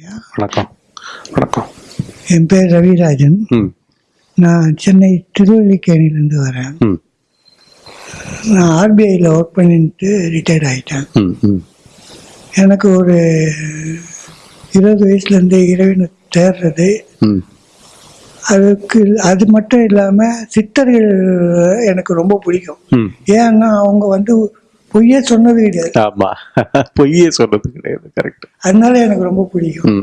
வணக்கம். வணக்கம். என் பேர் ரவிராஜன். நான் சென்னை திருவல்லிக்கேணிலேருந்து வரேன். நான் ஆர்பிஐயில் ஒர்க் பண்ணிட்டு ரிட்டையர்ட் ஆகிட்டேன் எனக்கு ஒரு இருபது வயசுலேருந்து இறைவனை தேடுறது ம். அதுக்கு அது மட்டும் இல்லாமல் சித்தர்கள் எனக்கு ரொம்ப பிடிக்கும். ஏன்னா அவங்க வந்து பொய்யே சொன்னது கிடையாது. ஆமா. பொய்யே சொல்றது கிடையாது கரெக்ட் அதனால எனக்கு ரொம்ப பிடிக்கும்.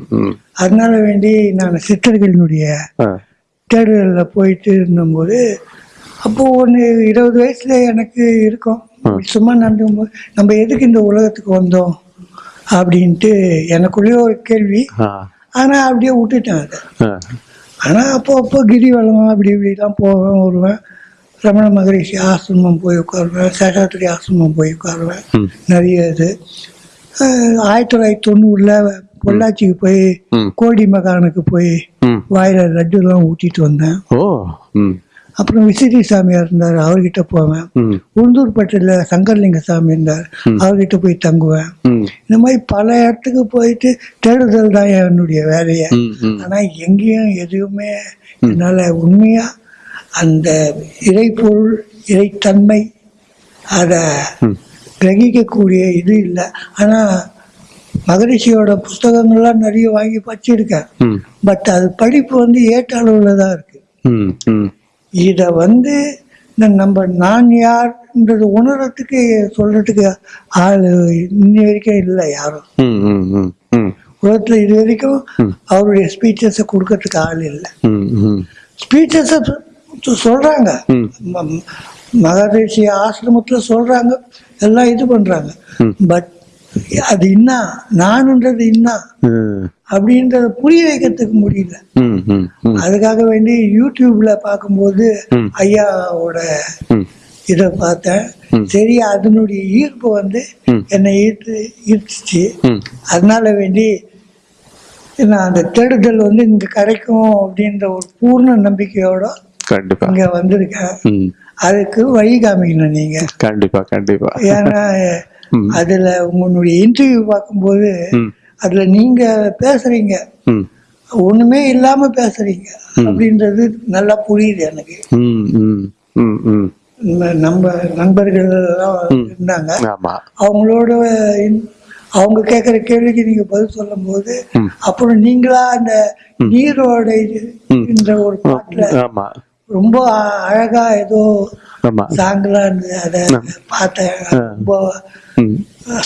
அதனால வேண்டி நான் சித்தர்களினுடைய தேடுதலில் போயிட்டு இருந்தபோது அப்போது ஒன்று இருபது வயசில் எனக்கு இருக்கும். சும்மா நடந்துக்கும்போது நம்ம எதுக்கு இந்த உலகத்துக்கு வந்தோம்? அப்படின்ட்டு எனக்குள்ளேயே ஒரு கேள்வி. ஆனால் அப்படியே விட்டுட்டேன் அதை. ஆனால் அப்போ அப்போ கிரிவலம் அப்படி இப்படிலாம் போவேன் வருவேன். ரமண மகரிஷி ஆசிரமம் போய் உட்காருவேன் சேஷாத்திரி ஆசிரமம் போய் உட்காருவேன். நிறைய இது. ஆயிரத்தி தொள்ளாயிரத்தி தொண்ணூறில் பொள்ளாச்சிக்கு போய் கோடி மகானுக்கு போய் வாயில லட்டுலாம் ஊட்டிட்டு வந்தேன். அப்புறம் விசிறி சாமியார் இருந்தார் அவர்கிட்ட போவேன். ம். உளுந்தூர்பேட்டையில் சங்கர்லிங்க சாமி இருந்தார் அவர்கிட்ட போய் தங்குவேன். இந்த மாதிரி பல இடத்துக்கு போயிட்டு தேடுதல் தான் என்னுடைய வேலையை. ஆனால் எங்கேயும் எதுவுமே என்னால் உண்மையாக அந்த இறைப்பொருள் இறைத்தன்மை அதை கிரகிக்கக்கூடிய இது இல்லை. ஆனால் மகரிஷியோட புஸ்தகங்கள்லாம் நிறைய வாங்கி படிச்சிருக்கேன். பட் அது படிப்பு வந்து ஏற்ற அளவில் தான் ம் இதை வந்து நம்ம நான் யார்ன்றது உணர்றதுக்கு சொல்றதுக்கு ஆள் இன்னி வரைக்கும் இல்லை யாரும். உலகத்தில் இது வரைக்கும் அவருடைய ஸ்பீச்சஸை கொடுக்கறதுக்கு ஆள் இல்லை. ஸ்பீச்சஸை சொல்றாங்க. மகரிஷி ஆசிரமத்தில் சொல்றாங்க. எல்லாம் இது பண்றாங்க. பட் அது என்ன நானுன்றது என்ன ம் அப்படின்றத புரிய வைக்கிறதுக்கு முடியல. அதுக்காக வேண்டி யூடியூப்ல பார்க்கும்போது. ஐயாவோட இதை பார்த்தேன். சரி அதனுடைய ஈர்ப்பு வந்து. என்னை ஈர்த்து ஈர்த்துச்சு. அதனால வேண்டி நான் அந்த தேடுதல் வந்து இங்கே கிடைக்கும் அப்படின்ற ஒரு பூர்ண நம்பிக்கையோட கண்டிப்பா. இங்கே வந்திருக்கேன் அதுக்கு வழி காமிக்கணும் நீங்கள் கண்டிப்பா கண்டிப்பா. ஏன்னா. அதில் உங்களுடைய இன்டர்வியூ பார்க்கும்போது அதில் நீங்கள் பேசுகிறீங்க ம். ஒன்றுமே இல்லாமல் பேசுகிறீங்க அப்படின்றது நல்லா புரியுது எனக்கு. நம்ம- நண்பர்கள் எல்லாம் இருந்தாங்க. அவங்களோட அவங்க கேட்குற கேள்விக்கு நீங்க பதில் சொல்லும்போது ம். அப்புறம் நீங்களா அந்த நீரோட ஒரு பாட்டுல ஆமா. ரொம்ப அழகா ஏதோ ஆமா. சாங்கலா இருந்தது அதை பார்த்தேன். ரொம்ப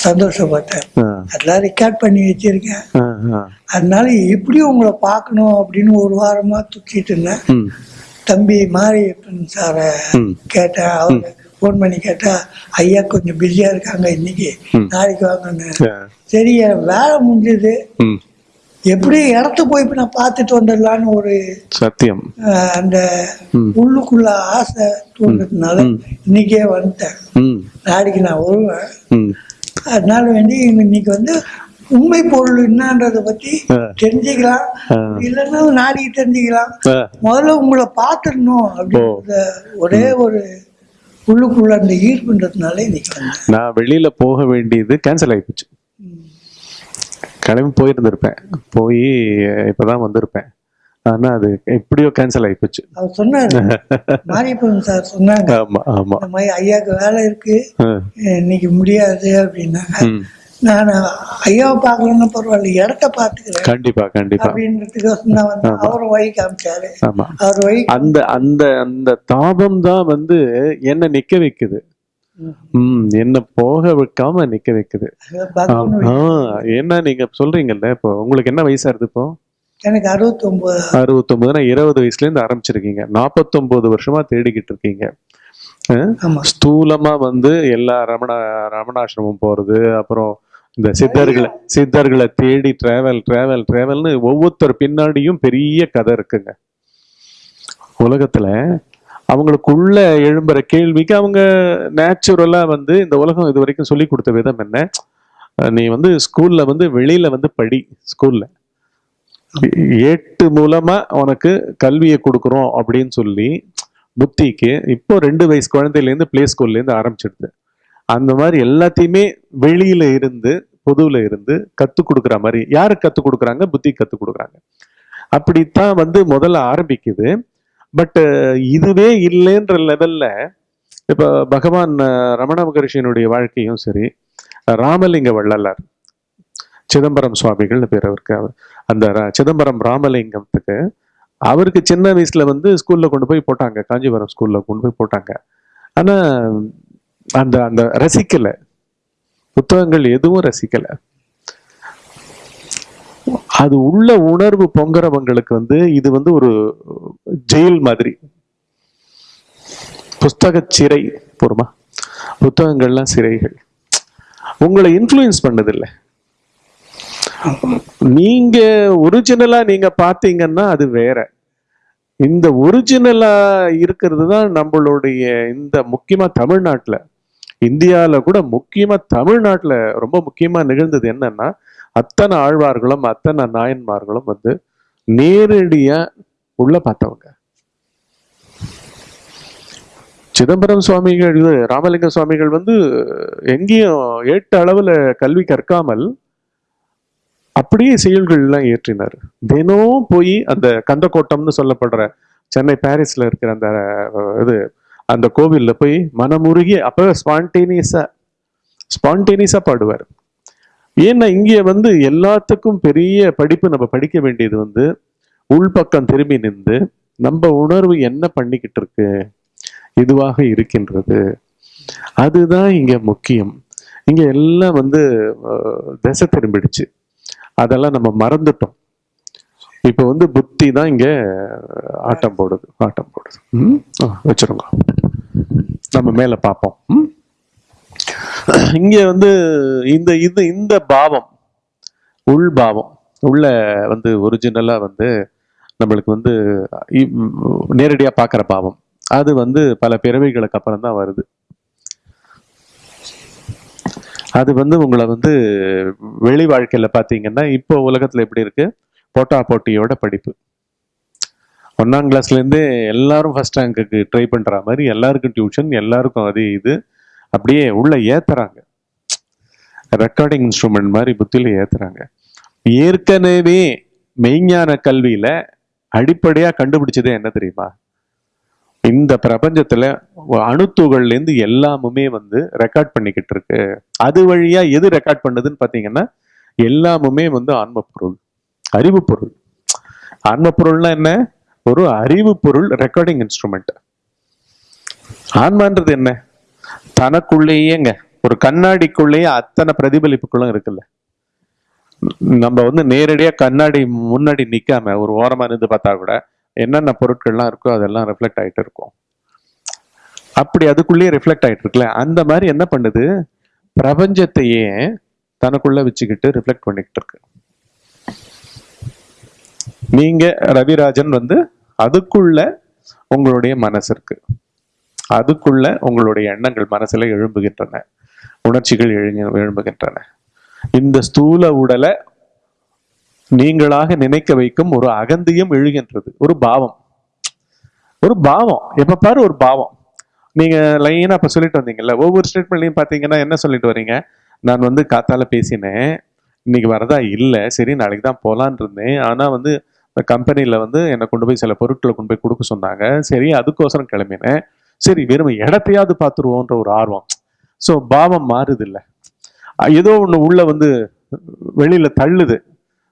சந்தோஷப்பட்டேன். அதெல்லாம் ரெக்கார்ட் பண்ணி வச்சிருக்கேன். அதனால எப்படியும் உங்களை பார்க்கணும் அப்படின்னு ஒரு வாரமா துச்சிட்டு இருந்தேன். தம்பி மாரியப்பன் சாரை. கேட்டேன். அவங்க ஃபோன் பண்ணி கேட்டா ஐயா கொஞ்சம் பிஸியா இருக்காங்க இன்னைக்கு. நாளைக்கு வாங்கன்னு. சரி வேலை முடிஞ்சது. எப்படி இடத்த போய் இப்ப நான் பார்த்துட்டு வந்துடலான்னு ஒரு சத்தியம். அந்த. உள்ளுக்குள்ள ஆசை தோன்றதுனால இன்னைக்கே வந்துட்டேன். நாளைக்கு நான் வருவேன். அதனால வேண்டி இன்னைக்கு வந்து உண்மை பொருள் என்னன்றதை பத்தி. தெரிஞ்சுக்கலாம். இல்லைன்னா நாளைக்கு தெரிஞ்சுக்கலாம். முதல்ல உங்களை பார்த்துடணும் அப்படின்றத ஒரே ஒரு உள்ளுக்குள்ள அந்த ஈர்ப்புன்றதுனால இன்னைக்கு நான் வெளியில போக வேண்டியது கேன்சல் ஆகிப்போச்சு கிளம்பி போயிருந்திருப்பேன். போய் இப்பதான் வந்திருப்பேன். ஆனா அது எப்படியோ கேன்சல் ஆகிப்போச்சு அவர் சொன்னாரு. மாரியப்பன் சார் சொன்னாங்க. இந்த மாதிரி ஐயாவுக்கு வேலை இருக்கு. இன்னைக்கு முடியாது அப்படின்னாங்க. நான் ஐயாவை பார்க்கலன்னா பரவாயில்ல இடத்த பார்த்துக்கிறேன் கண்டிப்பா கண்டிப்பா. அப்படின்றதுக்கோசம் தான் வந்து அவரும் வழி காமிச்சாரு. ஆமா. அவர் வழி அந்த அந்த அந்த தாபம் தான் வந்து என்ன நிக்க வைக்குது. என்ன போக வைக்காம நிக்க வைக்குது. என்ன நீங்க சொல்றீங்கல்ல இப்போ உங்களுக்கு என்ன வயசா இருக்கு இப்போ? எனக்கு அறுபத்தொன்பது அறுபத்தொன்பதுனா இருபது வயசுல இருந்து ஆரம்பிச்சிருக்கீங்க. நாற்பத்தொன்பது வருஷமா தேடிக்கிட்டு இருக்கீங்க. ஸ்தூலமா வந்து எல்லா ரமண ரமணாசிரமம் போறது அப்புறம் இந்த சித்தர்களை சித்தர்களை தேடி டிராவல் டிராவல் டிராவல்னு ஒவ்வொருத்தர் பின்னாடியும் பெரிய கதை இருக்குங்க. உலகத்துல அவங்களுக்குள்ள எழும்புற கேள்விக்கு அவங்க நேச்சுரலா வந்து இந்த உலகம் இது வரைக்கும் சொல்லி கொடுத்த விதம் என்ன? நீ வந்து ஸ்கூல்ல வந்து வெளியில வந்து படி ஸ்கூல்ல ஏட்டு மூலமா உனக்கு கல்வியை கொடுக்குறோம் அப்படின்னு சொல்லி புத்திக்கு இப்போ ரெண்டு வயசு குழந்தையிலேருந்து பிளே ஸ்கூல்லேருந்து ஆரம்பிச்சிடுது. அந்த மாதிரி எல்லாத்தையுமே வெளியில இருந்து பொதுவில் இருந்து கத்து கொடுக்குற மாதிரி. யாருக்கு கத்து கொடுக்குறாங்க? புத்தி கத்து கொடுக்குறாங்க. அப்படித்தான் வந்து முதல்ல ஆரம்பிக்குது. பட் uh, இதுவே இல்லைன்ற லெவல்ல இப்போ பகவான் ரமண மகரிஷியனுடைய வாழ்க்கையும் சரி ராமலிங்க வள்ளலார் சிதம்பரம் சுவாமிகள்னு பேர் அவருக்கு அவர் அந்த சிதம்பரம் ராமலிங்கத்துக்கு அவருக்கு சின்ன வயசுல வந்து ஸ்கூல்ல கொண்டு போய் போட்டாங்க காஞ்சிபுரம் ஸ்கூல்ல கொண்டு போய் போட்டாங்க. ஆனா அந்த அந்த ரசிக்கலை. புத்தகங்கள் எதுவும் ரசிக்கலை. அது உள்ள உணர்வு பொங்குறவங்களுக்கு வந்து இது வந்து ஒரு ஜெயில் மாதிரி. புஸ்தக சிறை போருமா புத்தகங்கள்லாம் சிறைகள். உங்களை இன்ஃப்ளூயன்ஸ் பண்ணதில்லை. நீங்க ஒரிஜினலா நீங்க பாத்தீங்கன்னா அது வேற. இந்த ஒரிஜினலா இருக்கிறது தான் நம்மளுடைய இந்த முக்கியமா தமிழ்நாட்டில். இந்தியாவில் கூட முக்கியமா தமிழ்நாட்டில் ரொம்ப முக்கியமா நிகழ்ந்தது என்னன்னா அத்தனை ஆழ்வார்களும் அத்தனை நாயன்மார்களும் வந்து நேரடியா உள்ள பார்த்தவங்க. சிதம்பரம் சுவாமிகள் இது ராமலிங்க சுவாமிகள் வந்து எங்கேயும் ஏட்ட அளவுல கல்வி கற்காமல் அப்படியே செயல்கள்லாம் இயற்றினார். ஏற்றினார் தினம் போய் அந்த கந்தக்கோட்டம்னு சொல்லப்படுற சென்னை பாரிஸ்ல இருக்கிற அந்த இது அந்த கோவிலில் போய் மனமுருகி அப்போ ஸ்பான்டேனியஸா ஸ்பான்டேனியஸா பாடுவார். ஏன்னா இங்கே வந்து எல்லாத்துக்கும் பெரிய படிப்பு நம்ம படிக்க வேண்டியது வந்து உள்பக்கம் திரும்பி நின்று நம்ம உணர்வு என்ன பண்ணிக்கிட்டு இருக்கு? இதுவாக இருக்கின்றது. அதுதான் இங்க முக்கியம். இங்க எல்லாம் வந்து திசை திரும்பிடுச்சு. அதெல்லாம் நம்ம மறந்துட்டோம். இப்போ வந்து புத்தி தான் இங்க ஆட்டம் போடுது ஆட்டம் போடுது. ம்? வச்சிருங்க. நம்ம மேல பார்ப்போம். ம்? இங்க வந்து இந்த இது இந்த பாவம் உள் பாவம் உள்ள வந்து ஒரிஜினலா வந்து நம்மளுக்கு வந்து இ- நேரடியா பார்க்குற பாவம். அது வந்து பல பிறவைகளுக்கு அப்புறம் தான் வருது. அது வந்து உங்களை வந்து வெளி வாழ்க்கையில பாத்தீங்கன்னா இப்போ உலகத்துல எப்படி இருக்கு? போட்டா போட்டியோட படிப்பு. ஒன்னாம் கிளாஸ்ல இருந்தே எல்லாரும் ஃபர்ஸ்ட் ரேங்க்குக்கு ட்ரை பண்ற மாதிரி எல்லாருக்கும் டியூஷன் எல்லாருக்கும் அது இது. அப்படியே உள்ள ஏத்துறாங்க. ரெக்கார்டிங் இன்ஸ்ட்ருமெண்ட் மாதிரி புத்தியில ஏத்துறாங்க. ஏற்கனவே மெய்ஞான கல்வியில அடிப்படையா கண்டுபிடிச்சதே என்ன தெரியுமா? இந்த பிரபஞ்சத்துல அணுத்துகள்ல இருந்து எல்லாமுமே வந்து ரெக்கார்ட் பண்ணிக்கிட்டு இருக்கு. அது வழியா எது ரெக்கார்ட் பண்ணுதுன்னு பாத்தீங்கன்னா எல்லாமுமே வந்து ஆன்ம பொருள் அறிவு பொருள் ஆன்ம பொருள்னா என்ன? ஒரு அறிவு பொருள் ரெக்கார்டிங் இன்ஸ்ட்ருமெண்ட் ஆன்மான்றது என்ன? தனக்குள்ளேயேங்க. ஒரு கண்ணாடிக்குள்ளேயே அத்தனை பிரதிபலிப்புகளும் இருக்குல்ல. நம்ம வந்து நேரடியாக கண்ணாடி முன்னாடி நிற்காம ஒரு ஓரமாக இருந்து பார்த்தா கூட என்னென்ன பொருட்கள்லாம் இருக்கோ அதெல்லாம் ரிஃப்ளெக்ட் ஆகிட்டு இருக்கும். அப்படி அதுக்குள்ளேயே ரிஃப்ளெக்ட் ஆகிட்டு இருக்குல்ல. அந்த மாதிரி என்ன பண்ணுது? பிரபஞ்சத்தையே தனக்குள்ள வச்சுக்கிட்டு ரிஃப்ளெக்ட் பண்ணிக்கிட்டு இருக்கு. நீங்க ரவிராஜன் வந்து அதுக்குள்ள உங்களுடைய மனசு இருக்கு. அதுக்குள்ள உங்களுடைய எண்ணங்கள் மனசுல எழும்புகின்றன. உணர்ச்சிகள் எழு எழும்புகின்றன. இந்த ஸ்தூல உடலை நீங்களாக நினைக்க வைக்கும் ஒரு அகந்தியம் எழுகின்றது. ஒரு பாவம். ஒரு பாவம். எப்ப பாரு ஒரு பாவம். நீங்க லைனா அப்ப சொல்லிட்டு வந்தீங்கல்ல ஒவ்வொரு ஸ்டேட்மெண்ட்லையும் பாத்தீங்கன்னா என்ன சொல்லிட்டு வர்றீங்க நான் வந்து காத்தால பேசினேன். இன்னைக்கு வரதா இல்லை. சரி நாளைக்கு தான் போகலான்னு இருந்தேன். ஆனா வந்து இந்த கம்பெனியில் வந்து என்னை கொண்டு போய் சில பொருட்களை கொண்டு போய் கொடுக்க சொன்னாங்க. சரி அதுக்கோசரம் கிளம்பினேன். சரி வெறும் இடத்தையாவது பார்த்துருவோன்ற ஒரு ஆர்வம். ஸோ பாவம் மாறுது இல்லை ஏதோ ஒன்று உள்ள வந்து வெளியில தள்ளுது.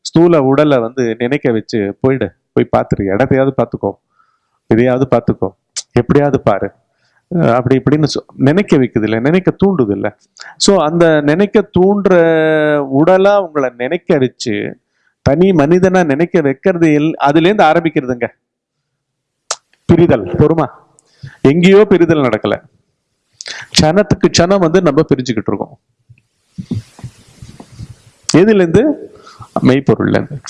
ஸ்தூல உடலை வந்து நினைக்க வச்சு போயிடு போய் பார்த்துரு. இடத்தையாவது பார்த்துக்கோ. இதையாவது பார்த்துக்கோ. எப்படியாவது பாரு. அப்படி இப்படின்னு சொ- நினைக்க வைக்குது இல்லை நினைக்க தூண்டுது இல்லை ஸோ அந்த நினைக்க தூண்டுற உடலா உங்களை நினைக்க வச்சு தனி மனிதனா நினைக்க வைக்கிறது எல் அதுலேருந்து ஆரம்பிக்கிறதுங்க. பிரிதல் பொறுமா. எங்கேயோ பிரிதல் நடக்கல. க்ஷணத்துக்கு சனம் வந்து நம்ம பிரிஞ்சுக்கிட்டு இருக்கோம். எதுலேருந்து? மெய்ப்பொருள்லேருந்து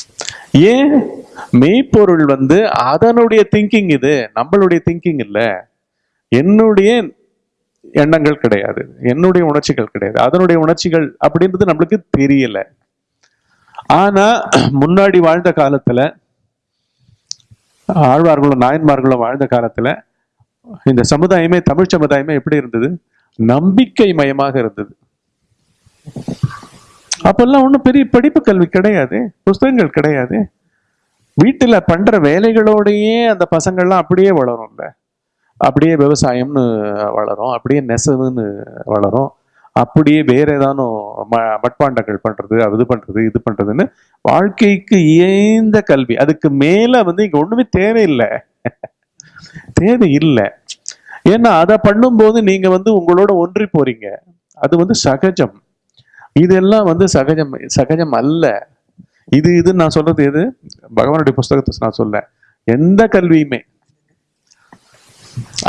ஏன்? மெய்ப்பொருள் வந்து அதனுடைய திங்கிங் இது நம்மளுடைய திங்கிங் இல்லை. என்னுடைய எண்ணங்கள் கிடையாது. என்னுடைய உணர்ச்சிகள் கிடையாது. அதனுடைய உணர்ச்சிகள் அப்படின்றது நம்மளுக்கு தெரியல. ஆனா முன்னாடி வாழ்ந்த காலத்துல ஆழ்வார்களும் நாயன்மார்களும் வாழ்ந்த காலத்துல இந்த சமுதாயமே தமிழ் சமுதாயமே எப்படி இருந்தது? நம்பிக்கை மயமாக இருந்தது. அப்பெல்லாம் ஒன்றும் பெரிய படிப்பு கல்வி கிடையாது புஸ்தகங்கள் கிடையாது. வீட்டில் பண்ற வேலைகளோடையே அந்த பசங்கள்லாம் அப்படியே வளரும்ல. அப்படியே விவசாயம்னு வளரும் அப்படியே நெசவுன்னு வளரும். அப்படியே வேற ஏதானும் ம மட்பாண்டங்கள் பண்றது அது இது பண்றது இது பண்றதுன்னு வாழ்க்கைக்கு ஏந்த கல்வி. அதுக்கு மேல வந்து இங்க ஒண்ணுமே தேவையில்லை. தேவை இல்லை ஏன்னா அதை பண்ணும்போது நீங்க வந்து உங்களோட ஒன்றி போறீங்க. அது வந்து சகஜம். இதெல்லாம் வந்து சகஜம் சகஜம் அல்ல. இது இது நான் சொல்றது எது? பகவானுடைய புஸ்தகத்தை நான் சொல்ல எந்த கல்வியுமே.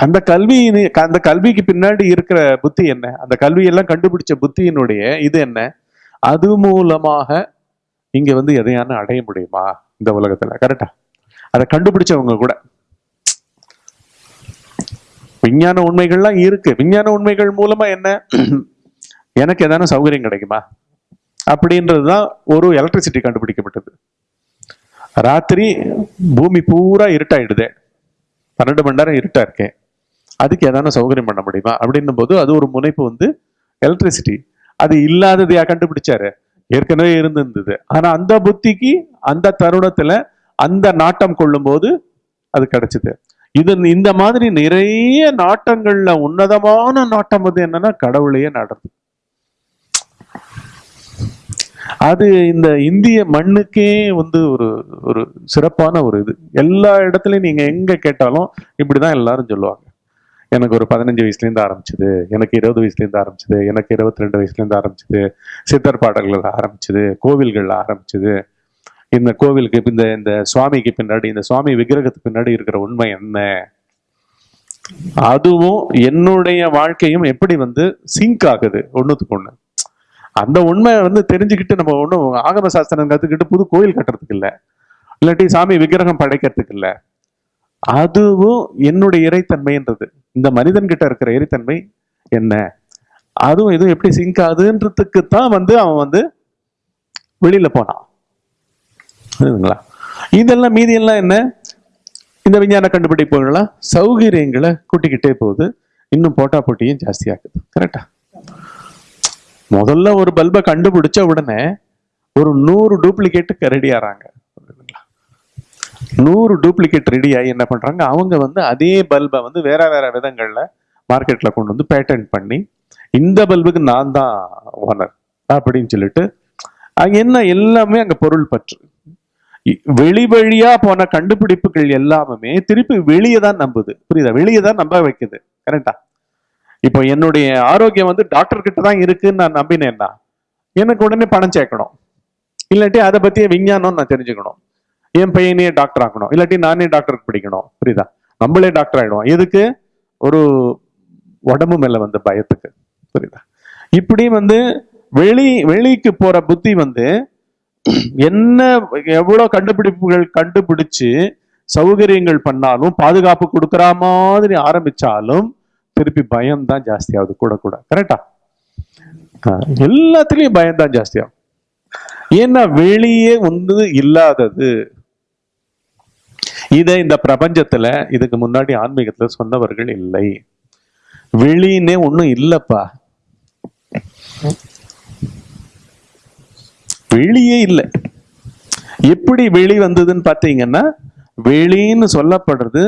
அந்த கல்வி அந்த கல்விக்கு பின்னாடி இருக்கிற புத்தி என்ன? அந்த கல்வியெல்லாம் கண்டுபிடிச்ச புத்தியினுடைய இது என்ன? அது மூலமாக இங்க வந்து எதையான அடைய முடியுமா இந்த உலகத்துல? கரெக்டா அதை கண்டுபிடிச்சவங்க கூட. விஞ்ஞான உண்மைகள்லாம் இருக்கு. விஞ்ஞான உண்மைகள் மூலமா என்ன? எனக்கு எதான சௌகரியம் கிடைக்குமா? அப்படின்றதுதான் ஒரு எலக்ட்ரிசிட்டி கண்டுபிடிக்கப்பட்டது. ராத்திரி பூமி பூரா இருட்டாயிடுது. பன்னெண்டு மணி நேரம் இருட்டா இருக்கேன் அதுக்கு ஏதான சௌகரியம் பண்ண முடியுமா? அப்படின்னும் போது அது ஒரு முனைப்பு வந்து எலக்ட்ரிசிட்டி அது இல்லாததையா கண்டுபிடிச்சாரு? ஏற்கனவே இருந்திருந்தது. ஆனா அந்த புத்திக்கு அந்த தருணத்துல அந்த நாட்டம் கொள்ளும் போது அது கிடைச்சது. இது இந்த மாதிரி நிறைய நாட்டங்கள்ல உன்னதமான நாட்டம் வந்து என்னன்னா கடவுளையே நாடுறது. அது இந்த இந்திய மண்ணுக்கே வந்து ஒரு ஒரு சிறப்பான ஒரு இது. எல்லா இடத்துலையும் நீங்க எங்க கேட்டாலும் இப்படிதான் எல்லாரும் சொல்லுவாங்க. எனக்கு ஒரு பதினஞ்சு வயசுலேருந்து ஆரம்பிச்சது எனக்கு இருபது வயசுலேருந்து ஆரம்பிச்சது எனக்கு இருபத்தி ரெண்டு வயசுலேருந்து ஆரம்பிச்சது சித்தர் பாடல்கள் ஆரம்பிச்சது கோவில்கள் ஆரம்பிச்சது இந்த கோவிலுக்கு இந்த இந்த சுவாமிக்கு பின்னாடி இந்த சுவாமி விக்கிரகத்துக்கு பின்னாடி இருக்கிற உண்மை என்ன? அதுவும் என்னுடைய வாழ்க்கையும் எப்படி வந்து சிங்க் ஆகுது? ஒன்றுத்துக்கு ஒன்று அந்த உண்மை வந்து தெரிஞ்சுக்கிட்டு நம்ம ஒன்றும் ஆகம சாஸ்திரம் கற்றுக்கிட்டு புது கோயில் கட்டுறதுக்கு இல்லை. இல்லாட்டி சாமி விக்கிரகம் படைக்கிறதுக்கு இல்லை. அதுவும் என்னுடைய இறைத்தன்மைன்றது. இந்த மனிதன்கிட்ட இருக்கிற இறைத்தன்மை என்ன? அதுவும் இதுவும் எப்படி சிங்க் ஆகுதுன்றதுக்கு தான் வந்து அவன் வந்து வெளியில போனான். புரியுதுங்களா? இதெல்லாம் மீதியெல்லாம் என்ன? இந்த விஞ்ஞான கண்டுபிடிப்புகள்லாம் சௌகரியங்களை கூட்டிக்கிட்டே போகுது. இன்னும் போட்டா போட்டியும் ஜாஸ்தியாகுது கரெக்டா முதல்ல ஒரு பல்பை கண்டுபிடிச்ச உடனே ஒரு நூறு டூப்ளிகேட்டுக்கு ரெடி ஆறாங்க. நூறு டூப்ளிகேட் ரெடி ஆகி என்ன பண்றாங்க? அவங்க வந்து அதே பல்பை வந்து வேற வேற விதங்கள்ல மார்க்கெட்ல கொண்டு வந்து பேட்டன் பண்ணி இந்த பல்புக்கு நான் தான் ஓனர் அப்படின்னு சொல்லிட்டு அங்க என்ன எல்லாமே அங்க பொருள் பற்று. வெளி வழியா போன கண்டுபிடிப்புகள் எல்லாமே திருப்பி வெளியே தான் நம்புது. புரியுதா? வெளியே தான் நம்ப வைக்குது. கரெக்டா இப்போ என்னுடைய ஆரோக்கியம் வந்து டாக்டர் கிட்ட தான் இருக்குன்னு நான் நம்பினேன்னா எனக்கு உடனே பணம் சேர்க்கணும். இல்லாட்டி அதை பத்திய விஞ்ஞானம் நான் தெரிஞ்சுக்கணும். என் பையனையே டாக்டர் ஆக்கணும் இல்லாட்டி நானே டாக்டருக்கு படிக்கணும். புரியுதா? நம்மளே டாக்டர் ஆகிடுவோம் எதுக்கு? ஒரு உடம்பு மேல வந்து பயத்துக்கு. புரியுதா? இப்படி வந்து வெளி வெளிக்கு போற புத்தி வந்து என்ன எவ்வளவு கண்டுபிடிப்புகள் கண்டுபிடிச்சு சௌகரியங்கள் பண்ணாலும் பாதுகாப்பு கொடுக்குற மாதிரி ஆரம்பிச்சாலும் திருப்பி பயம் தான் ஜாஸ்தியாகுது கூட கூட. கரெக்டா எல்லாத்துலயும் பயம் தான் ஜாஸ்தியாகும் ஏன்னா வெளியே வந்து இல்லாதது. இதை இந்த பிரபஞ்சத்துல இதுக்கு முன்னாடி ஆன்மீகத்துல சொன்னவர்கள் இல்லை. வெளின்னே ஒன்றும் இல்லைப்பா. வெளியே இல்லை. எப்படி வெளி வந்ததுன்னு பார்த்தீங்கன்னா வெளின்னு சொல்லப்படுறது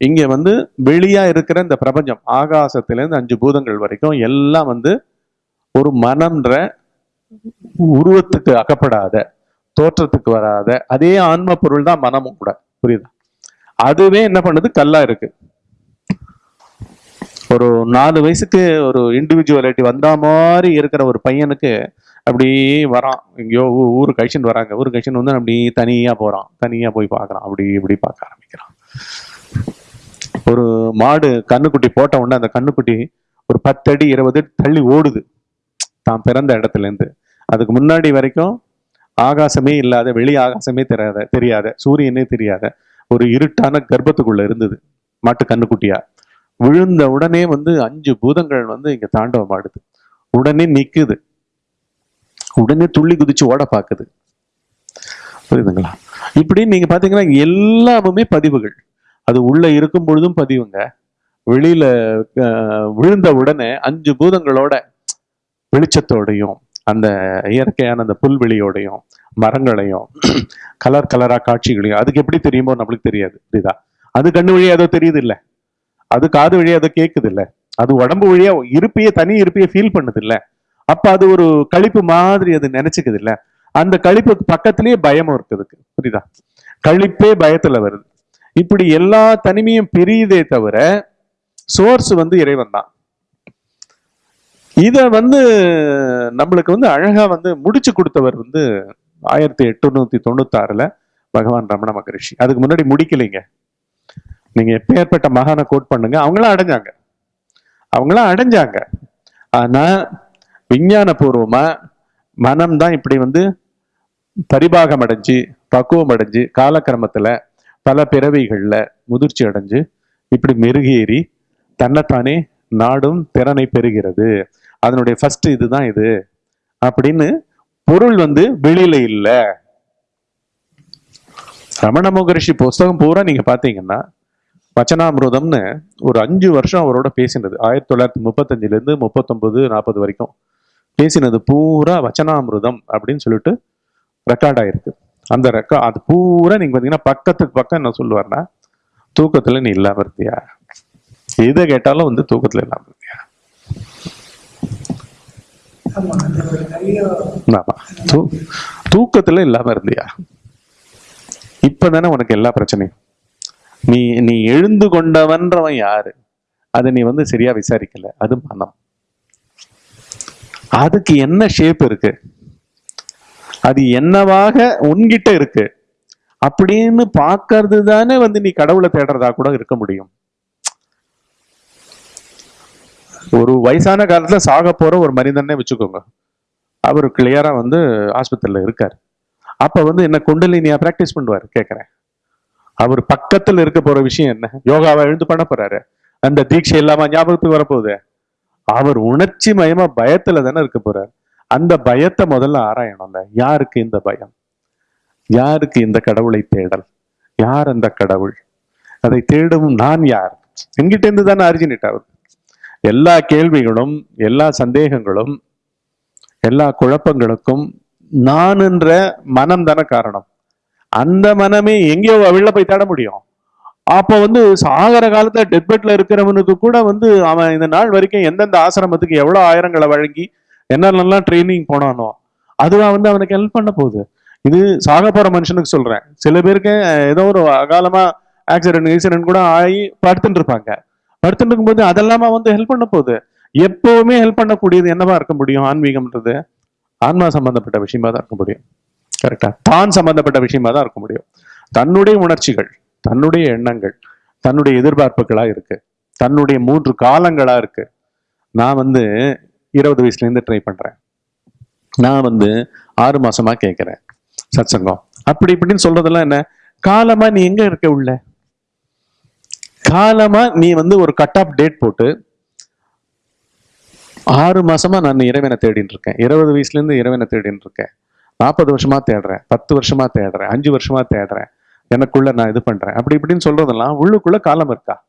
இங்க வந்து வெளியா இருக்கிற இந்த பிரபஞ்சம். ஆகாசத்திலேருந்து அஞ்சு பூதங்கள் வரைக்கும் எல்லாம் வந்து ஒரு மனம்ன்ற உருவத்துக்கு அகப்படாத தோற்றத்துக்கு வராத அதே ஆன்ம பொருள் தான் மனமும் கூட. புரியுதா? அதுவே என்ன பண்ணுது? கல்லா இருக்கு. ஒரு நாலு வயசுக்கு ஒரு இண்டிவிஜுவலிட்டி வந்த மாதிரி இருக்கிற ஒரு பையனுக்கு அப்படியே வரான். எங்கேயோ ஊர் கழிச்சுட்டு வராங்க. ஊர் கழிச்சுட்டு வந்து அப்படி தனியாக போகிறான் தனியாக போய் பார்க்குறான். அப்படி இப்படி பார்க்க ஆரம்பிக்கிறான். ஒரு மாடு கண்ணுக்குட்டி போட்ட உடனே அந்த கண்ணுக்குட்டி ஒரு பத்தடி இருபது அடி தள்ளி ஓடுது. தான் பிறந்த இடத்துலேருந்து. அதுக்கு முன்னாடி வரைக்கும் ஆகாசமே இல்லாத வெளி ஆகாசமே தெரியாத தெரியாத சூரியனே தெரியாத ஒரு இருட்டான கர்ப்பத்துக்குள்ள இருந்தது மாட்டு கண்ணுக்குட்டியா விழுந்த உடனே வந்து அஞ்சு பூதங்கள் வந்து இங்க தாண்டவம் ஆடுது. உடனே நிக்குது. உடனே துள்ளி குதிச்சு ஓட பார்க்குது. புரியுதுங்களா? இப்படி நீங்க பாத்தீங்கன்னா எல்லாமுமே பதிவுகள். அது உள்ள இருக்கும் பொழுதும் பதிவுங்க. வெளியில விழுந்த உடனே அஞ்சு பூதங்களோட வெளிச்சத்தோடையும் அந்த இயற்கையான அந்த புல்வெளியோடையும் மரங்களையும் கலர் கலரா காட்சிகளையும் அதுக்கு எப்படி தெரியுமோ நம்மளுக்கு தெரியாது. புரியுதா? அது கண்ணு வழியா ஏதோ தெரியுது இல்ல அது காது வழியா ஏதோ கேக்குது இல்ல அது உடம்பு வழியா இருப்பையே தனி இருப்பையே ஃபீல் பண்ணுது இல்லை அப்ப அது ஒரு கழிப்பு மாதிரி அது நினைச்சுக்குது இல்ல? அந்த கழிப்புக்கு பக்கத்திலேயே பயமும் இருக்குதுக்கு புரியுதா? கழிப்பே பயத்துல வருது. இப்படி எல்லா தனிமையும் பிரியுதே தவிர சோர்ஸ் வந்து இறைவன் தான். இத வந்து நம்மளுக்கு வந்து அழகா வந்து முடிச்சு கொடுத்தவர் வந்து ஆயிரத்தி எட்டுநூத்தி தொண்ணூத்தாறுல பகவான் ரமண மகரிஷி. அதுக்கு முன்னாடி முடிக்கலைங்க. நீங்க எப்பேற்பட்ட மகானை கோட் பண்ணுங்க அவங்களாம் அடைஞ்சாங்க. அவங்களாம் அடைஞ்சாங்க. ஆனா விஞ்ஞானபூர்வமாக மனம் தான் இப்படி வந்து பரிபாகம் அடைஞ்சு பக்குவம் அடைஞ்சு காலக்கிரமத்தில் பல பிறவிகளில் முதிர்ச்சி அடைஞ்சு இப்படி மெருகேறி தன்னைத்தானே நாடும் திறனை பெறுகிறது. அதனுடைய ஃபர்ஸ்ட் இதுதான் இது. அப்படின்னு பொருள் வந்து வெளியில இல்லை. ரமண முகரிஷி புஸ்தகம் பூரா நீங்க பாத்தீங்கன்னா வச்சனாமிருதம்னு ஒரு அஞ்சு வருஷம் அவரோட பேசினது. ஆயிரத்தி தொள்ளாயிரத்தி முப்பத்தஞ்சுல இருந்து முப்பத்தொன்பது நாற்பது வரைக்கும். பேசினது பூரா வச்சனாமிருதம் அப்படின்னு சொல்லிட்டு ரெக்கார்ட் ஆயிருக்கு. அந்த ரெக்கா அது பூரா நீங்க பாத்தீங்கன்னா பக்கத்துக்கு பக்கம் என்ன சொல்லுவார்னா தூக்கத்துல நீ இல்லாம இருந்தியா எதை கேட்டாலும் வந்து தூக்கத்துல இல்லாம இருந்தியா தூக்கத்துல இல்லாம இருந்தியா இப்பதானே உனக்கு எல்லா பிரச்சனையும். நீ நீ எழுந்து கொண்டவன்றவன் யாரு? அதை நீ வந்து சரியா விசாரிக்கல. அது மனம். அதுக்கு என்ன ஷேப் இருக்கு? அது என்னவாக உன்கிட்ட இருக்கு? அப்படின்னு பார்க்கறது தானே வந்து நீ கடவுளை தேடுறதா கூட இருக்க முடியும். ஒரு வயசான காலத்துல சாக போற ஒரு மனிதனே வச்சுக்கோங்க. அவர் கிளியரா வந்து ஆஸ்பத்திரியில இருக்கார். அப்ப வந்து என்ன குண்டலினியா பிராக்டிஸ் பண்ணுவார் கேட்குறேன் அவர் பக்கத்தில் இருக்க போற விஷயம் என்ன? யோகாவை எழுந்து பண்ண போறாரு. அந்த தீட்சை இல்லாம ஞாபகத்துக்கு வரப்போகுது. அவர் உணர்ச்சி மயமா பயத்துல தானே இருக்க போறார். அந்த பயத்தை முதல்ல ஆராயணும்ல. யாருக்கு இந்த பயம்? யாருக்கு இந்த கடவுளை தேடல்? யார் அந்த கடவுள்? அதை தேடும் நான் யார்? என்கிட்ட இருந்து தானே அரிஜினிட் ஆகுது எல்லா கேள்விகளும் எல்லா சந்தேகங்களும் எல்லா குழப்பங்களுக்கும் நான் என்ற மனம் தானே காரணம். அந்த மனமே எங்கேயோ வெளில போய் தேட முடியும். அப்போ வந்து சாகர காலத்தில் டெத் பெட்ல இருக்கிறவனுக்கு கூட வந்து அவன் இந்த நாள் வரைக்கும் எந்தெந்த ஆசிரமத்துக்கு எவ்வளோ ஆயிரங்களை வழங்கி என்னென்னலாம் ட்ரைனிங் போனானோ அதுவா வந்து அவனுக்கு ஹெல்ப் பண்ண போகுது. இது சாக போற மனுஷனுக்கு சொல்றேன். சில பேருக்கு ஏதோ ஒரு அகாலமா ஆக்சிடென்ட் ஆக்சிடென்ட் கூட ஆகி படுத்துட்டு இருப்பாங்க. படுத்துட்டு இருக்கும்போது அதெல்லாமா வந்து ஹெல்ப் பண்ண போகுது. எப்பவுமே ஹெல்ப் பண்ணக்கூடியது என்னவா இருக்க முடியும்? ஆன்மீகம்ன்றது ஆன்மா சம்பந்தப்பட்ட விஷயமா தான் இருக்க முடியும். கரெக்டா தான் சம்பந்தப்பட்ட விஷயமா தான் இருக்க முடியும். தன்னுடைய உணர்ச்சிகள். தன்னுடைய எண்ணங்கள் தன்னுடைய எதிர்பார்ப்புகளாக இருக்கு. தன்னுடைய மூன்று காலங்களாக இருக்குது நான் வந்து இருபது வயசுலேருந்து ட்ரை பண்ணுறேன் நான் வந்து ஆறு மாதமாக கேட்குறேன் சத்சங்கம். அப்படி இப்படின்னு சொல்கிறதெல்லாம் என்ன? காலமாக நீ எங்கே இருக்க உள்ள? காலமாக நீ வந்து ஒரு கட் ஆஃப் டேட் போட்டு ஆறு மாசமா நான் இறைவனை தேடின்னு இருக்கேன். இருபது வயசுலேருந்து இறைவனை தேடின்னு இருக்கேன். நாற்பது வருஷமா தேடுறேன். பத்து வருஷமா தேடுறேன். அஞ்சு வருஷமா தேடுறேன். எனக்குள்ள நான் இது பண்றேன். அப்படி இப்படின்னு சொல்றதெல்லாம் உள்ளுக்குள்ள காலம் இருக்கா?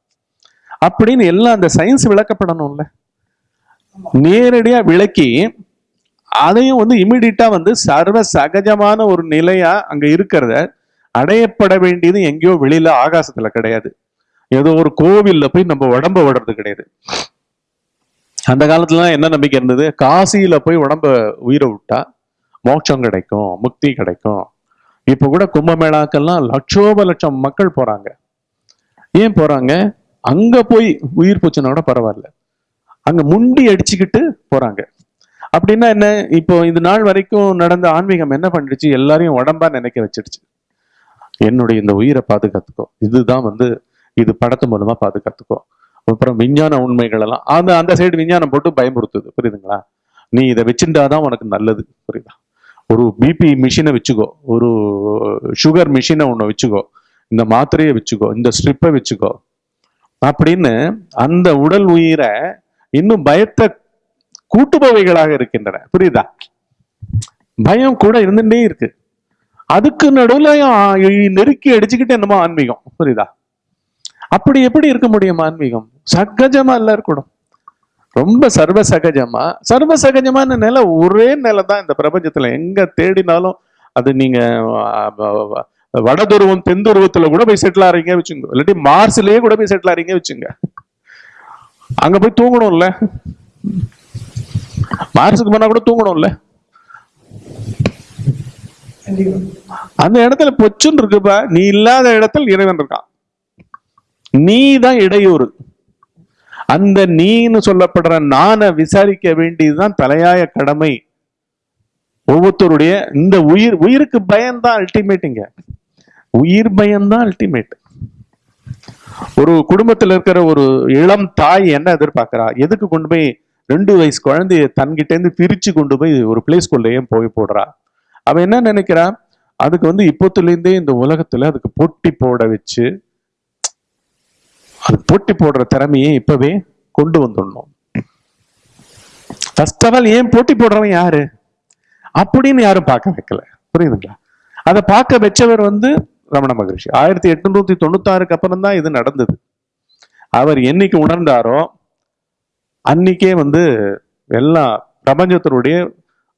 அப்படின்னு எல்லாம் அந்த சயின்ஸ் விளக்கப்படணும்ல. நேரடியா விளக்கி அதையும் வந்து இமிடியட்டா வந்து சர்வ சகஜமான ஒரு நிலையா அங்க இருக்கிறத அடையப்பட வேண்டியது எங்கேயோ வெளியில ஆகாசத்துல கிடையாது. ஏதோ ஒரு கோவில்ல போய் நம்ம உடம்ப விடுறது கிடையாது. அந்த காலத்துல என்ன நம்பிக்கை இருந்தது? காசியில போய் உடம்ப உயிரை விட்டா மோட்சம் கிடைக்கும் முக்தி கிடைக்கும். இப்போ கூட கும்பமேளாக்கெல்லாம் லட்சோப லட்சம் மக்கள் போறாங்க. ஏன் போறாங்க? அங்க போய் உயிர் போச்சுன்னா கூட பரவாயில்ல. அங்க முண்டி அடிச்சுக்கிட்டு போறாங்க. அப்படின்னா என்ன? இப்போ இந்த நாள் வரைக்கும் நடந்த ஆன்மீகம் என்ன பண்ணிடுச்சு? எல்லாரையும் உடம்பா நினைக்க வச்சிடுச்சு. என்னுடைய இந்த உயிரை பாதுகாத்துக்கோ. இதுதான் வந்து இது படத்து மூலமா பாதுகாத்துக்கோ. அப்புறம் விஞ்ஞான உண்மைகள் எல்லாம் அந்த அந்த சைடு விஞ்ஞானம் போட்டு பயமுறுத்துது. புரியுதுங்களா? நீ இதை வச்சுட்டாதான் உனக்கு நல்லது. புரியுதா? ஒரு பிபி மிஷினை வச்சுக்கோ. ஒரு சுகர் மிஷினை ஒன்று வச்சுக்கோ. இந்த மாத்திரையை வச்சுக்கோ. இந்த ஸ்ட்ரிப்பை வச்சுக்கோ. அப்படின்னு அந்த உடல் உயிரை இன்னும் பயத்தை கூட்டுபவைகளாக இருக்கின்றன. புரியுதா? பயம் கூட இருந்துட்டே இருக்கு. அதுக்கு நடுவில் நெருக்கி அடிச்சுக்கிட்டு என்னமோ ஆன்மீகம். புரியுதா? அப்படி எப்படி இருக்க முடியும் ஆன்மீகம்? சகஜமா எல்லாம் இருக்கணும் ரொம்ப சர்வ சகஜமா சர்வ சகஜமான நிலை ஒரே நிலை தான் இந்த பிரபஞ்சத்துல. எங்க தேடினாலும் அது நீங்க வடதுருவம் தென்துருவத்துல வட துருவம் கூட போய் செட்டில் ஆறீங்க வச்சுங்க இல்லாட்டி மார்ஸ்லயே கூட போய் செட்டில் ஆறீங்க வச்சுங்க அங்க போய் தூங்கணும்ல. மார்ஸுக்கு போனா கூட தூங்கணும்ல. அந்த இடத்துல பொச்சுன்னு இருக்குப்பா. நீ இல்லாத இடத்தில் இறைவன் இருக்கான். நீ தான் இடையூறு. அந்த நீன்னு சொல்லப்படுற நானை விசாரிக்க வேண்டியதுதான் தலையாய கடமை. ஒவ்வொருத்தருடைய இந்த உயிர் உயிருக்கு பயம்தான் அல்டிமேட்டுங்க உயிர் பயம்தான் அல்டிமேட் ஒரு குடும்பத்தில் இருக்கிற ஒரு இளம் தாய் என்ன எதிர்பார்க்கிறா? எதுக்கு கொண்டு போய் ரெண்டு வயசு குழந்தைய தன்கிட்டேருந்து பிரித்து கொண்டு போய் ஒரு பிளே போய் போடுறா? அவன் என்ன நினைக்கிறா? அதுக்கு வந்து இப்போத்துலேருந்தே இந்த உலகத்தில் அதுக்கு போட்டி போட வச்சு அது போட்டி போடுற திறமையை இப்பவே கொண்டு வந்துடணும். ஃபர்ஸ்ட் ஆஃப் ஆல் ஏன் போட்டி போடுறவன் யாரு? அப்படின்னு யாரும் பார்க்க வைக்கல. புரியுதுங்களா? அதை பார்க்க வச்சவர் வந்து ரமண மகரிஷி. ஆயிரத்தி எட்நூத்தி தொண்ணூத்தாறுக்கு அப்புறம் தான் இது நடந்தது. அவர் என்னைக்கு உணர்ந்தாரோ அன்னைக்கே வந்து எல்லா பிரபஞ்சத்தினுடைய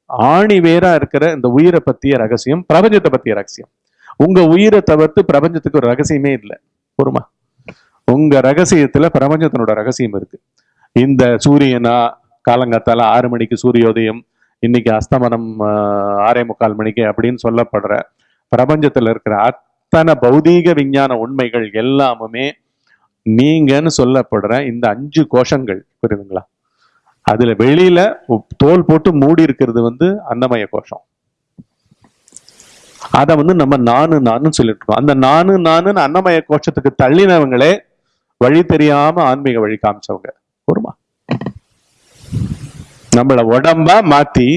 ஆணி வேரா இருக்கிற இந்த உயிரை பத்திய ரகசியம் பிரபஞ்சத்தை பத்திய ரகசியம். உங்க உயிரை தவிர்த்து பிரபஞ்சத்துக்கு ஒரு ரகசியமே இல்லை. பொறுமா? உங்க ரகசியத்துல பிரபஞ்சத்தினோட ரகசியம் இருக்கு. இந்த சூரியனா காலங்காத்தால ஆறு மணிக்கு சூரியோதயம் இன்னைக்கு அஸ்தமனம் ஆறே முக்கால் மணிக்கு அப்படின்னு சொல்லப்படுற பிரபஞ்சத்துல இருக்கிற அத்தனை பௌதீக விஞ்ஞான உண்மைகள் எல்லாமுமே நீங்கன்னு சொல்லப்படுற இந்த அஞ்சு கோஷங்கள் புரியுதுங்களா? அதுல வெளியில தோல் போட்டு மூடி இருக்கிறது வந்து அன்னமய கோஷம். அதை வந்து நம்ம நானு நானு சொல்லிட்டு இருக்கோம். அந்த நானு நானுன்னு அன்னமய கோஷத்துக்கு தள்ளினவங்களே வழி தெரியாம ஆன்மீக வழி காமிச்சவங்க. பொறுமா நம்மள உடம்பா மாத்தி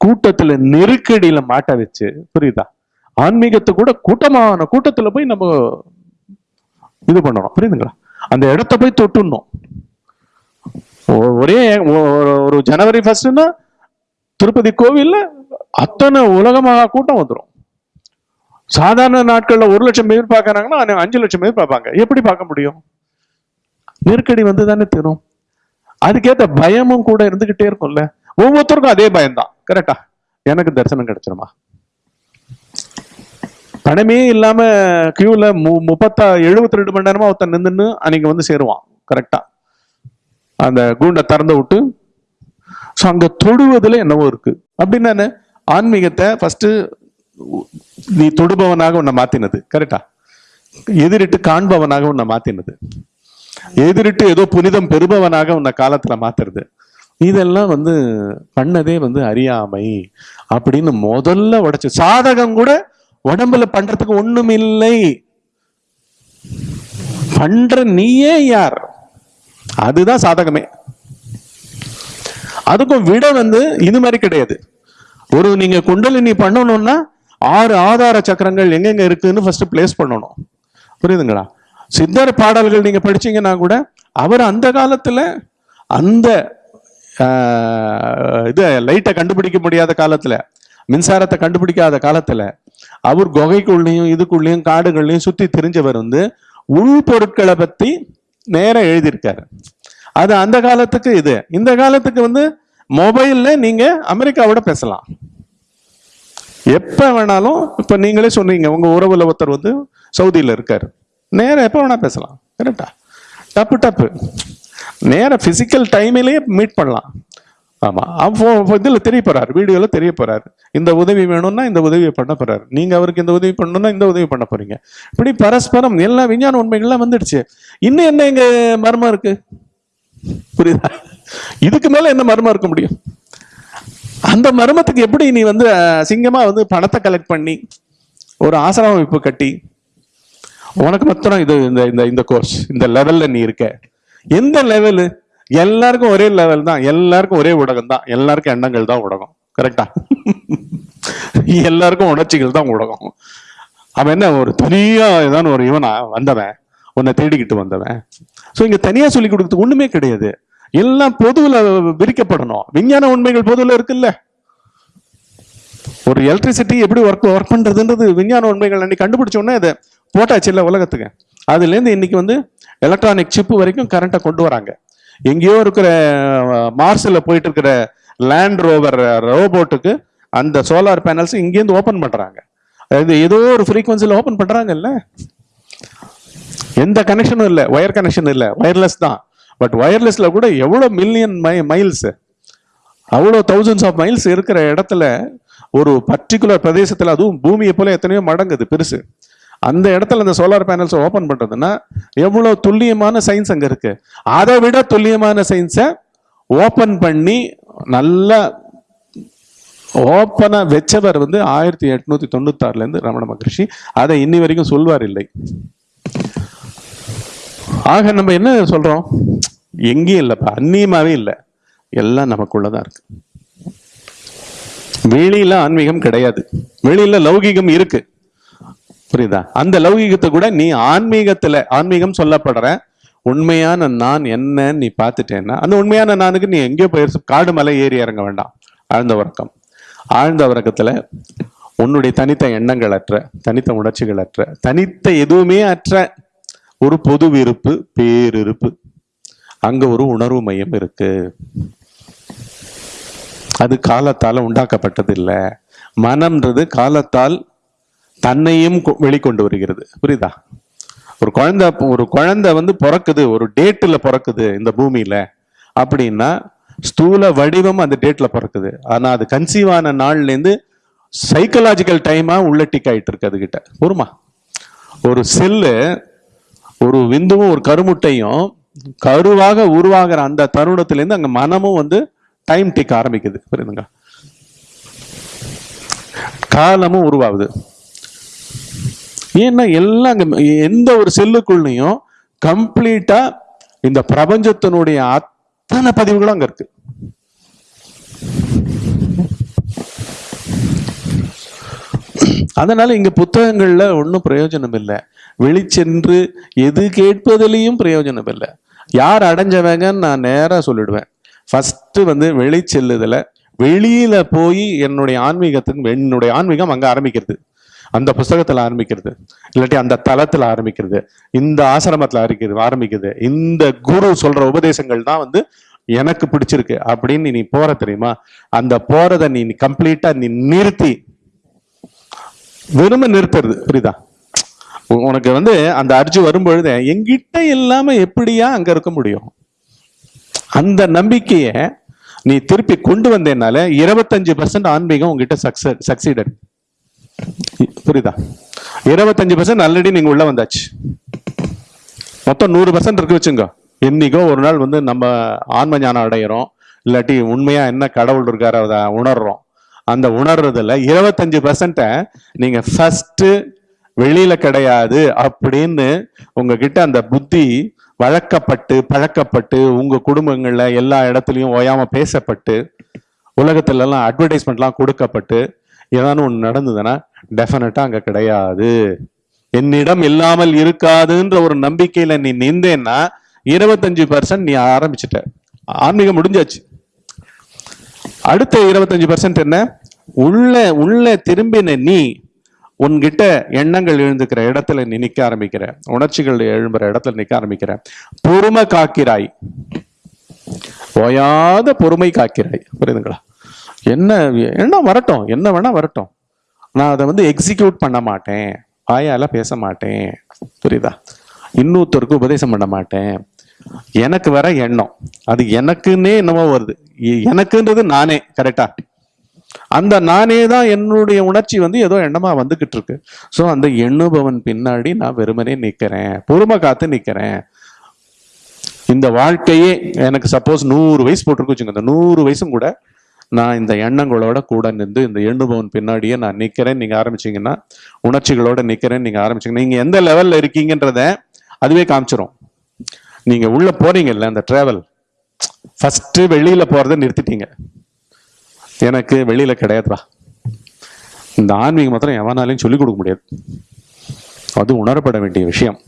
கூட்டத்துல நெருக்கடியில மாட்ட வச்சு புரியுதா? ஆன்மீகத்தை கூட கூட்டமான கூட்டத்துல போய் நம்ம இது பண்ணணும் புரியுதுங்களா? அந்த இடத்த போய் தொட்டுணும் ஒ- ஒரே ஒ- ஒரு- ஜனவரி ஃபர்ஸ்ட்னா திருப்பதி கோவில்ல அத்தனை உலகமாக கூட்டம் வந்துடும் சாதாரண நாட்கள்ல ஒரு லட்சம் பேர் பார்க்கறாங்கன்னா அஞ்சு லட்சம் பேர் பார்ப்பாங்க. எப்படி பார்க்க முடியும்? நெருக்கடி வந்து தானே தரும். அதுக்கேத்த பயமும் கூட இருந்துகிட்டே இருக்கும்ல. ஒவ்வொருத்தருக்கும் அதே பயம்தான். கரெக்டா எனக்கு தரிசனம் கிடைச்சிருமா? பணமே இல்லாம கியூல மு முப்பத்தா எழுபத்தி ரெண்டு மணி நேரமா ஒருத்தன் நின்றுன்னு அன்னைக்கு வந்து சேருவான். கரெக்டா அந்த கூண்டை திறந்து விட்டு ஸோ அங்க தொடுவதுல என்னவோ இருக்கு. அப்படின்னு ஆன்மீகத்தை ஃபர்ஸ்ட் நீ தொடுபவனாக உன்னை மாத்தினது. கரெக்டா எதிரிட்டு காண்பவனாக உன்னை மாத்தினது. எதிரிட்டு ஏதோ புனிதம் பெறுபவனாக உன்னை காலத்துல மாத்துறது. இதெல்லாம் வந்து பண்ணதே வந்து அறியாமை அப்படின்னு முதல்ல உடைச்சு சாதகம் கூட உடம்புல பண்றதுக்கு ஒண்ணும் இல்லை பண்ற நீயே யார்? அதுதான் சாதகமே. அதுக்கும் விட வந்து இது மாதிரி கிடையாது. ஒரு நீங்க குண்டலினி பண்ணணும்னா ஆறு ஆதார சக்கரங்கள் எங்கெங்க இருக்குன்னு ஃபர்ஸ்ட் பிளேஸ் பண்ணணும். புரியுதுங்களா? சித்தர் பாடல்கள் நீங்க படிச்சீங்கன்னா கூட அவர் அந்த காலத்துல அந்த இது லைட்டை கண்டுபிடிக்க முடியாத காலத்துல மின்சாரத்தை கண்டுபிடிக்காத காலத்துல அவர் குகைக்குள்ளேயும் இதுக்குள்ளேயும் காடுகள்லையும் சுத்தி தெரிஞ்சவர் வந்து உள் பொருட்களை பத்தி நேரா எழுதியிருக்காரு. அது அந்த காலத்துக்கு இது. இந்த காலத்துக்கு வந்து மொபைல்ல நீங்க அமெரிக்காவோட பேசலாம். எப்ப வேணாலும் இப்ப நீங்களே சொன்னீங்க உங்க உறவுல ஒருத்தர் வந்து சவுதியில இருக்காரு. நேரம் எப்போ வேணால் பேசலாம். கரெக்டா டப்பு டப்பு. நேரம் ஃபிசிக்கல் டைமிலேயே மீட் பண்ணலாம். ஆமாம் அப்போ இதில் தெரிய போகிறார் வீடியோவில் தெரிய போகிறார் இந்த உதவி வேணும்னா இந்த உதவியை பண்ண போகிறார் நீங்கள் அவருக்கு இந்த உதவி பண்ணணும்னா இந்த உதவி பண்ண போகிறீங்க இப்படி பரஸ்பரம் எல்லா விஞ்ஞான உண்மைகள்லாம் வந்துடுச்சு. இன்னும் என்ன எங்கள் மர்மம் இருக்குது புரியுதா? இதுக்கு மேலே என்ன மர்மம் இருக்க முடியும்? அந்த மர்மத்துக்கு எப்படி நீ வந்து சிங்கமாக வந்து பணத்தை கலெக்ட் பண்ணி ஒரு ஆசிரமிப்பு அமைப்பு கட்டி உனக்கு மாத்திரம் இது இந்த இந்த இந்த கோர்ஸ் இந்த லெவலில் நீ இருக்க. எந்த லெவலு எல்லாருக்கும் ஒரே லெவல் தான். எல்லாருக்கும் ஒரே ஊடகம் தான். எல்லாருக்கும் எண்ணங்கள் தான் ஊடகம். கரெக்டா எல்லாருக்கும் உணர்ச்சிகள் தான் ஊடகம். அவன் என்ன ஒரு தனியா ஏதாவது ஒரு இவனா வந்தவன்? உன்னை தேடிக்கிட்டு வந்தவன். ஸோ இங்க தனியா சொல்லி கொடுக்கறது ஒண்ணுமே கிடையாது. எல்லாம் பொதுவில் விரிக்கப்படணும். விஞ்ஞான உண்மைகள் பொதுவில் இருக்குல்ல. ஒரு எலக்ட்ரிசிட்டி எப்படி ஒர்க் ஒர்க் பண்றதுன்றது விஞ்ஞான உண்மைகள் அன்னைக்கு கண்டுபிடிச்ச உடனே அதை போட்டாச்சு இல்லை உலகத்துக்கு. அதுலேருந்து இன்னைக்கு வந்து எலக்ட்ரானிக் சிப்பு வரைக்கும் கரண்ட்டை கொண்டு வராங்க. எங்கேயோ இருக்கிற மார்ஸில் போயிட்டு இருக்கிற லேண்ட் ரோவர் ரோபோட்டுக்கு அந்த சோலார் பேனல்ஸ் இங்கேருந்து ஓப்பன் பண்ணுறாங்க அது ஏதோ ஒரு ஃப்ரீக்குவன்சியில் ஓப்பன் பண்ணுறாங்கல்ல எந்த கனெக்ஷனும் இல்லை. ஒயர் கனெக்ஷன் இல்லை. ஒயர்லெஸ் தான். பட் ஒயர்லெஸ்ல கூட எவ்வளோ மில்லியன் மை மைல்ஸ் அவ்வளோ தௌசண்ட்ஸ் ஆஃப் மைல்ஸ் இருக்கிற இடத்துல ஒரு பர்டிகுலர் பிரதேசத்தில் அதுவும் பூமியை போல எத்தனையோ மடங்குது பெருசு. அந்த இடத்துல அந்த சோலார் பேனல்ஸ் ஓபன் பண்றதுன்னா எவ்வளோ துல்லியமான சயின்ஸ் அங்க இருக்கு? அதை விட துல்லியமான சயின்ஸை ஓபன் பண்ணி நல்லா ஓப்பனாக வச்சவர் வந்து ஆயிரத்தி எட்நூத்தி தொண்ணூத்தாறுல இருந்து ரமண மகரிஷி. அதை இன்னி வரைக்கும் சொல்வார் இல்லை. ஆக நம்ம என்ன சொல்றோம்? எங்கேயும் இல்லைப்பா அந்நியமாவே இல்லை. எல்லாம் நமக்குள்ளதான் இருக்கு. வெளியில ஆன்மீகம் கிடையாது. வெளியில லௌகீகம் இருக்கு. புரியுதா? அந்த லௌகீகத்தை கூட நீ ஆன்மீகத்துல ஆன்மீகம் சொல்லப்படுற உண்மையான நான் என்னன்னு நீ பார்த்துட்டேன்னா அந்த உண்மையான நானுக்கு நீ எங்கேயோ போயிருச்சு காடு மலை ஏறி இறங்க வேண்டாம். ஆழ்ந்த உறக்கம். ஆழ்ந்த உறக்கத்துல உன்னுடைய தனித்த எண்ணங்கள் அற்ற தனித்த உணர்ச்சிகள் அற்ற தனித்த எதுவுமே அற்ற ஒரு பொது விருப்பு பேரிருப்பு. அங்க ஒரு உணர்வு மையம் இருக்கு. அது காலத்தால் உண்டாக்கப்பட்டது இல்லை மனம்ன்றது காலத்தால் தன்னையும் கொ- வெளிக்கொண்டு வருகிறது. புரியுதா? ஒரு குழந்தை ஒரு குழந்தை வந்து பிறக்குது ஒரு டேட்டில் பிறக்குது இந்த பூமியில அப்படின்னா ஸ்தூல வடிவம் அந்த டேட்ல பிறக்குது. ஆனால் அது கன்சீவ் ஆன நாள்லேருந்து சைக்கலாஜிக்கல் டைமாக உள்ள டிக் ஆகிட்டு இருக்கு அதுகிட்ட. பொறுமா ஒரு செல்லு ஒரு விந்துவும் ஒரு கருமுட்டையும் கருவாக உருவாகிற அந்த தருணத்திலேருந்து அங்கே மனமும் வந்து டைம் டிக் ஆரம்பிக்குது. புரியுதுங்க காலமும் உருவாகுது. ஏன்னா எல்லாம் எந்த ஒரு செல்லுக்குள்ளேயும் கம்ப்ளீட்டா இந்த பிரபஞ்சத்தினுடைய அத்தனை பதிவுகளும் அங்க இருக்கு. அதனால இங்க புத்தகங்கள்ல ஒன்றும் பிரயோஜனம் இல்லை. வெளிச்சென்று எது கேட்பதிலையும் பிரயோஜனம் இல்லை. யார் அடைஞ்சவங்கன்னு நான் நேராக சொல்லிடுவேன். ஃபஸ்ட்டு வந்து வெளிச்செல்லுதல வெளியில போய் என்னுடைய ஆன்மீகத்துக்கு என்னுடைய ஆன்மீகம் அங்கே ஆரம்பிக்கிறது. அந்த புஸ்தகத்தில் ஆரம்பிக்கிறது இல்லாட்டி அந்த தளத்தில் ஆரம்பிக்கிறது இந்த ஆசிரமத்தில் ஆரம்பிக்கிறது ஆரம்பிக்கிறது. இந்த குரு சொல்ற உபதேசங்கள் தான் வந்து எனக்கு பிடிச்சிருக்கு அப்படின்னு நீ போற தெரியுமா? அந்த போறதை நீ கம்ப்ளீட்டா நீ நிறுத்தி. வெறும நிறுத்துறது புரியுதா? உனக்கு வந்து அந்த அர்ஜு வரும்பொழுது எங்கிட்ட இல்லாம எப்படியா அங்க இருக்க முடியும்? அந்த நம்பிக்கைய நீ திருப்பி கொண்டு வந்தேனால இருபத்தஞ்சு பர்சன்ட் ஆன்மீகம் உங்ககிட்ட சக்ஸ சக்சீடட் புரியுதா? இருபத்தஞ்சு பர்சன்ட் ஆல்ரெடி நீங்க உள்ள வந்தாச்சு. மொத்தம் நூறு பர்சன்ட் இருக்கு வச்சுங்க என்னைக்கோ ஒரு நாள் வந்து நம்ம ஆன்ம ஞானம் அடையிறோம். இல்லாட்டி உண்மையா என்ன கடவுள் இருக்காரு அதை உணர்றோம். அந்த உணர்றதுல இருபத்தஞ்சு பர்சன்ட்டை நீங்க ஃபர்ஸ்ட் வெளியில கிடையாது அப்படின்னு உங்ககிட்ட அந்த புத்தி வழக்கப்பட்டு பழக்கப்பட்டு உங்க குடும்பங்கள்ல எல்லா இடத்துலையும் ஓயாம பேசப்பட்டு உலகத்துல எல்லாம் அட்வர்டைஸ்மெண்ட்லாம் கொடுக்கப்பட்டு ஏதானு ஒன்று நடந்ததுன்னா டெஃபினட்டா அங்க கிடையாது. என்னிடம் இல்லாமல் இருக்காதுன்ற ஒரு நம்பிக்கையில நீ நின்றேன்னா இருபத்தஞ்சு பர்சன்ட் நீ ஆரம்பிச்சிட்ட. ஆன்மீகம் முடிஞ்சாச்சு. அடுத்த இருபத்தஞ்சு பர்சன்ட் என்ன? உள்ள உள்ள திரும்பின நீ உன்கிட்ட எண்ணங்கள் எழுந்துக்கிற இடத்துல நீ நிக்க ஆரம்பிக்கிற. உணர்ச்சிகள் எழும்புற இடத்துல நிக்க ஆரம்பிக்கிற. பொறுமை காக்கிறாய். ஓயாத பொறுமை காக்கிறாய். புரியுதுங்களா? என்ன என்ன வரட்டும் என்ன வேணா வரட்டும். நான் அதை வந்து எக்ஸிக்யூட் பண்ண மாட்டேன். வாயால பேச மாட்டேன். புரியுதா? இன்னொருத்தருக்கு உபதேசம் பண்ண மாட்டேன். எனக்கு வர எண்ணம். அது எனக்குன்னே என்னமோ வருது. எனக்குன்றது நானே கரெக்டா அந்த நானே தான் என்னுடைய உணர்ச்சி வந்து ஏதோ எண்ணமா வந்துகிட்டு இருக்கு. ஸோ அந்த எண்ணுபவன் பின்னாடி நான் வெறுமனே நிக்கிறேன். பொறுமை காத்து நிக்கிறேன். இந்த வாழ்க்கையே எனக்கு சப்போஸ் நூறு வயசு போட்டிருக்கு வச்சுங்க அந்த நூறு வயசும் கூட நான் இந்த எண்ணங்களோட கூட நின்று இந்த எண்ணுபவன் பின்னாடியே நான் நிற்கிறேன் நீங்கள் ஆரம்பிச்சிங்கன்னா உணர்ச்சிகளோட நிற்கிறேன் நீங்கள் ஆரம்பிச்சீங்கன்னா நீங்கள் எந்த லெவலில் இருக்கீங்கன்றத அதுவே காமிச்சிரும். நீங்கள் உள்ளே போகிறீங்கல்ல அந்த ட்ராவல் ஃபஸ்ட்டு வெளியில் போகிறத நிறுத்திட்டீங்க. எனக்கு வெளியில் கிடையாதுப்பா. இந்த ஆன்மீகம் மாத்திரம் எவனாலையும் சொல்லிக் கொடுக்க முடியாது. அது உணரப்பட வேண்டிய விஷயம்.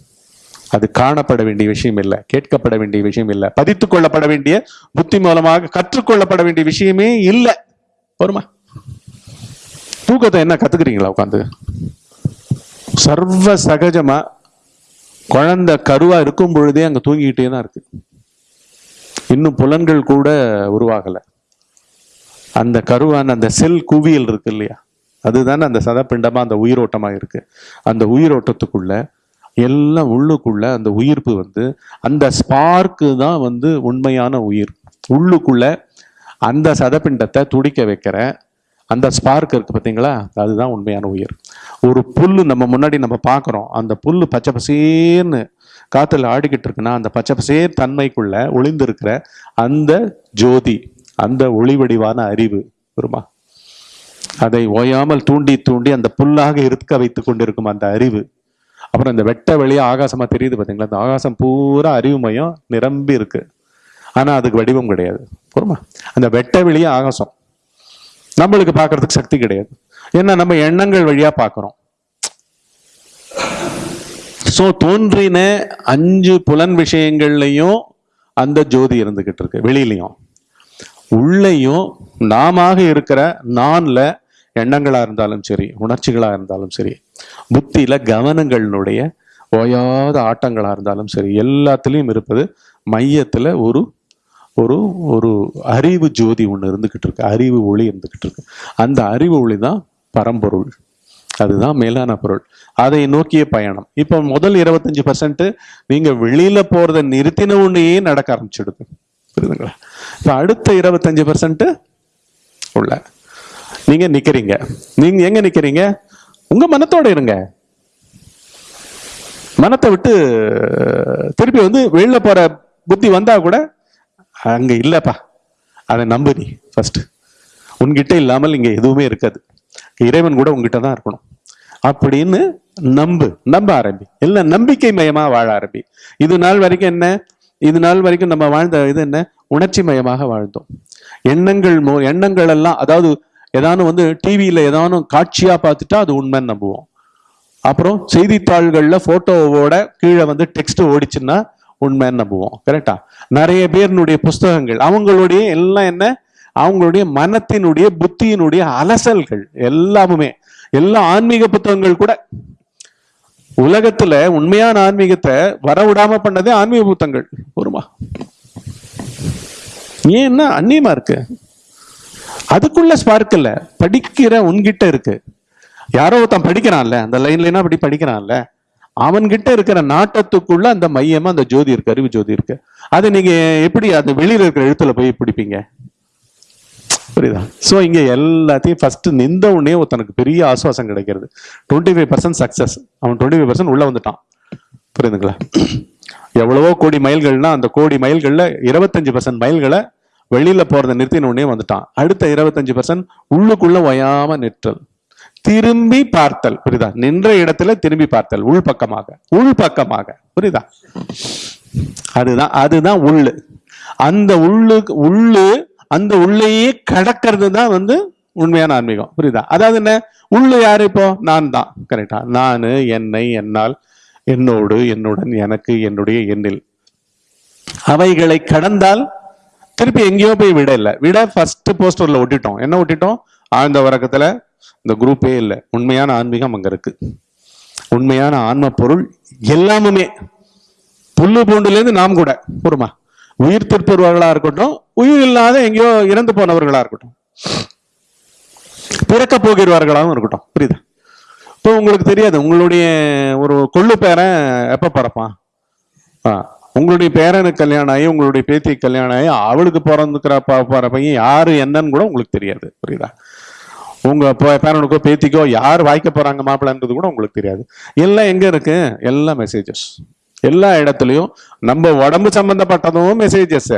அது காணப்பட வேண்டிய விஷயம் இல்லை கேட்கப்பட வேண்டிய விஷயம் இல்லை. பதித்துக் கொள்ளப்பட வேண்டிய புத்தி மூலமாக கற்றுக்கொள்ளப்பட வேண்டிய விஷயமே இல்லை. வருமா? தூக்கத்தை என்ன கத்துக்கிறீங்களா உட்காந்து சர்வ சகஜமா குழந்தை கருவா இருக்கும் பொழுதே அங்க தூங்கிக்கிட்டே தான் இருக்கு. இன்னும் புலன்கள் கூட உருவாகல. அந்த கருவான அந்த செல் குவியல் இருக்கு இல்லையா? அதுதானே அந்த சதப்பிண்டமா அந்த உயிரோட்டமா இருக்கு. அந்த உயிரோட்டத்துக்குள்ள எல்லாம் உள்ளுக்குள்ள அந்த உயிர்ப்பு வந்து அந்த ஸ்பார்க்கு தான் வந்து உண்மையான உயிர். உள்ளுக்குள்ள அந்த சதப்பிண்டத்தை துடிக்க வைக்கிற அந்த ஸ்பார்க் இருக்கு பார்த்தீங்களா அதுதான் உண்மையான உயிர். ஒரு புல்லு நம்ம முன்னாடி நம்ம பார்க்குறோம். அந்த புல்லு பச்சை பசேர்னு காற்றுல ஆடிக்கிட்டு இருக்குன்னா அந்த பச்சை பசேர் தன்மைக்குள்ள ஒளிந்திருக்கிற அந்த ஜோதி அந்த ஒளி வடிவான அறிவு வருமா அதை ஓயாமல் தூண்டி தூண்டி அந்த புல்லாக இருக்க வைத்து கொண்டிருக்கும் அந்த அறிவு. அப்புறம் இந்த வெட்ட வெளியே ஆகாசமாக தெரியுது பார்த்தீங்களா இந்த ஆகாசம் பூரா அறிவுமயம் நிரம்பி இருக்கு. ஆனால் அதுக்கு வடிவம் கிடையாது. பொறுமா அந்த வெட்ட வெளியே ஆகாசம். நம்மளுக்கு பார்க்கறதுக்கு சக்தி கிடையாது. ஏன்னா நம்ம எண்ணங்கள் வழியாக பார்க்குறோம். ஸோ தோன்றின அஞ்சு புலன் விஷயங்கள்லையும் அந்த ஜோதி இருந்துகிட்டு இருக்கு. வெளியிலையும். உள்ளேயும் நாமாக இருக்கிற நான்ல எண்ணங்களாக இருந்தாலும் சரி உணர்ச்சிகளாக இருந்தாலும் சரி புத்தியில் கவனங்களினுடைய ஓயாத ஆட்டங்களாக இருந்தாலும் சரி எல்லாத்துலேயும் இருப்பது மையத்தில் ஒரு ஒரு ஒரு அறிவு ஜோதி ஒன்று இருந்துக்கிட்டு இருக்கு அறிவு ஒளி இருந்துக்கிட்டு இருக்கு. அந்த அறிவு ஒளி தான் பரம்பொருள். அதுதான் மேலான பொருள். அதை நோக்கிய பயணம். இப்போ முதல் இருபத்தஞ்சு பர்சன்ட் நீங்கள் வெளியில் போகிறத நிறுத்தின உடனேயே நடக்க ஆரம்பிச்சிடுது. புரியுதுங்களா? இப்போ அடுத்த இருபத்தஞ்சு பர்சன்ட்டு உள்ள. நீங்க நிக்கிறீங்க. நீங்க எங்க நிக்கிறீங்க? உங்க மனத்தோட இருங்க. மனத்தை விட்டு திருப்பி வந்து வெளில போற புத்தி வந்தா கூட அங்க இல்லப்பா. அதை நம்பு நீ ஃபர்ஸ்ட் உன்கிட்ட இல்லாமல் இங்க எதுவுமே இருக்காது. இறைவன் கூட உங்ககிட்ட தான் இருக்கணும். அப்படின்னு நம்பு. நம்ப ஆரம்பி. எல்லாம் நம்பிக்கை மயமா வாழ ஆரம்பி. இது நாள் வரைக்கும் என்ன? இது நாள் வரைக்கும் நம்ம வாழ்ந்த இது என்ன? உணர்ச்சி மயமாக வாழ்ந்தோம். எண்ணங்கள் மோ எண்ணங்கள் எல்லாம் அதாவது ஏதானும் வந்து டிவியில ஏதானும் காட்சியா பார்த்துட்டா அது உண்மைன்னு நம்புவோம். அப்புறம் செய்தித்தாள்கள்ல ஃபோட்டோவோட கீழே வந்து டெக்ஸ்ட் ஓடிச்சுன்னா உண்மைன்னு நம்புவோம். கரெக்டா நிறைய பேர்னுடைய புஸ்தகங்கள். அவங்களுடைய எல்லாம் என்ன? அவங்களுடைய மனத்தினுடைய புத்தியினுடைய அலசல்கள் எல்லாமுமே. எல்லா ஆன்மீக புத்தகங்கள் கூட. உலகத்துல உண்மையான ஆன்மீகத்தை வரவிடாம பண்ணதே ஆன்மீக புத்தகங்கள். ஒருமா ஏன்னா அந்நியமா இருக்கு? அதுக்குள்ள ஸ்பார்க் இல்ல. படிக்கிற உன்கிட்ட இருக்கு. யாரோ ஒருத்தன் படிக்கிறான்ல அந்த லைன் லைனா அப்படி படிக்கிறான்ல? அவன்கிட்ட இருக்கிற நாட்டத்துக்குள்ள அந்த மையமா அந்த ஜோதி இருக்கு அறிவு ஜோதி இருக்கு. அது நீங்க எப்படி அந்த வெளியில இருக்கிற எழுத்துல போய் பிடிப்பீங்க? புரியுதா? சோ இங்க எல்லாத்தையும் ஃபர்ஸ்ட் நின்ற உடனே ஒருத்தனுக்கு பெரிய ஆசுவாசம் கிடைக்கிறது. டுவெண்ட்டி ஃபைவ் பர்சன்ட் சக்சஸ் அவன் டுவெண்ட்டி ஃபைவ் பர்சன்ட் உள்ள வந்துட்டான். புரியுதுங்களா? எவ்வளவோ கோடி மைல்கள்னா அந்த கோடி மைல்கள்ல இருபத்தஞ்சு பர்சன்ட் மைல்களை வெளியில போறதை நிறுத்தின உடனே வந்துட்டான். அடுத்த இருபத்தஞ்சு பர்சன்ட் உள்ளுக்குள்ள ஒயாம நிற்றல். திரும்பி பார்த்தல். புரியுதா? நின்ற இடத்துல திரும்பி பார்த்தல். உள் பக்கமாக. உள் பக்கமாக. புரியுதா? அதுதான் அதுதான் உள்ளு. அந்த உள்ளு உள்ளு அந்த உள்ளேயே கடக்கிறது தான் வந்து உண்மையான ஆன்மீகம். புரியுதா? அதாவது என்ன? உள்ளு யாரு இப்போ? நான் தான். கரெக்டா நான் என்னை என்னால் என்னோடு என்னுடன் எனக்கு என்னுடைய எண்ணில். அவைகளை கடந்தால் திருப்பி எங்கேயோ போய் விட இல்லை விட ஃபர்ஸ்ட் போஸ்டர்ல ஒட்டிட்டோம். என்ன ஒட்டிட்டோம்? ஆழ்ந்த வரக்கத்துல இந்த குரூப்பே இல்லை. உண்மையான ஆன்மீகம் அங்க இருக்கு. உண்மையான ஆன்ம பொருள் எல்லாமுமே. புல்லு பூண்டுலேருந்து நாம் கூட பொறுமா? உயிர் திருப்பவர்களா இருக்கட்டும் உயிர் இல்லாத எங்கேயோ இறந்து போனவர்களா இருக்கட்டும். பிறக்க போகிறவர்களாகவும் இருக்கட்டும். புரியுதா? இப்போ உங்களுக்கு தெரியாது உங்களுடைய ஒரு கொள்ளு பேரன் எப்ப பிறப்பான்? ஆ, உங்களுடைய பேரனுக்கு கல்யாணம் ஆகி உங்களுடைய பேத்தி கல்யாணம் ஆகி அவளுக்கு பிறந்துக்கிற பா பையன் யார் என்னன்னு கூட உங்களுக்கு தெரியாது புரியுதா? உங்கள் பேரனுக்கோ பேத்திக்கோ யார் வாய்க்க போகிறாங்க மாப்பிள்ளைன்றது கூட உங்களுக்கு தெரியாது. எல்லாம் எங்கே இருக்கு? எல்லா மெசேஜஸ் எல்லா இடத்துலையும் நம்ம உடம்பு சம்பந்தப்பட்டதும் மெசேஜஸ்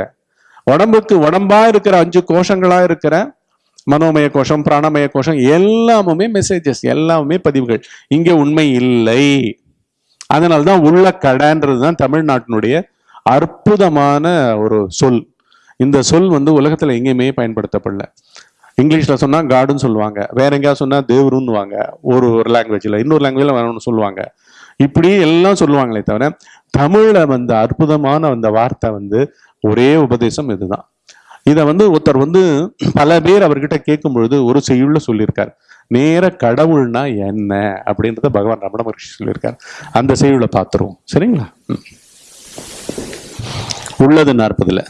உடம்புக்கு உடம்பா இருக்கிற அஞ்சு கோஷங்களா இருக்கிற மனோமய கோஷம் பிராணமய கோஷம் எல்லாமுமே மெசேஜஸ் எல்லாமே பதிவுகள். இங்கே உண்மை இல்லை. அதனால்தான் உள்ள கடைன்றது தான் தமிழ்நாட்டினுடைய அற்புதமான ஒரு சொல். இந்த சொல் வந்து உலகத்தில் எங்கேயுமே பயன்படுத்தப்படல. இங்கிலீஷில் சொன்னால் காடுன்னு சொல்லுவாங்க. வேற எங்கேயாவது சொன்னால் தேவருன்னுவாங்க. ஒரு ஒரு லாங்குவேஜில் இன்னொரு லாங்குவேஜில் வேணும்னு சொல்லுவாங்க. இப்படி எல்லாம் சொல்லுவாங்களே தவிர தமிழில் வந்து அற்புதமான அந்த வார்த்தை வந்து ஒரே உபதேசம் இதுதான். இதை வந்து ஒருத்தர் வந்து பல பேர் அவர்கிட்ட கேட்கும் பொழுது ஒரு செய்யுள்ள சொல்லியிருக்கார். நேர கடவுள்னா என்ன அப்படின்றத பகவான் ரமண மகர்ஷி சொல்லியிருக்கார். அந்த செய்யுளை பார்த்துருவோம். சரிங்களா? உள்ளது நாற்பதுல.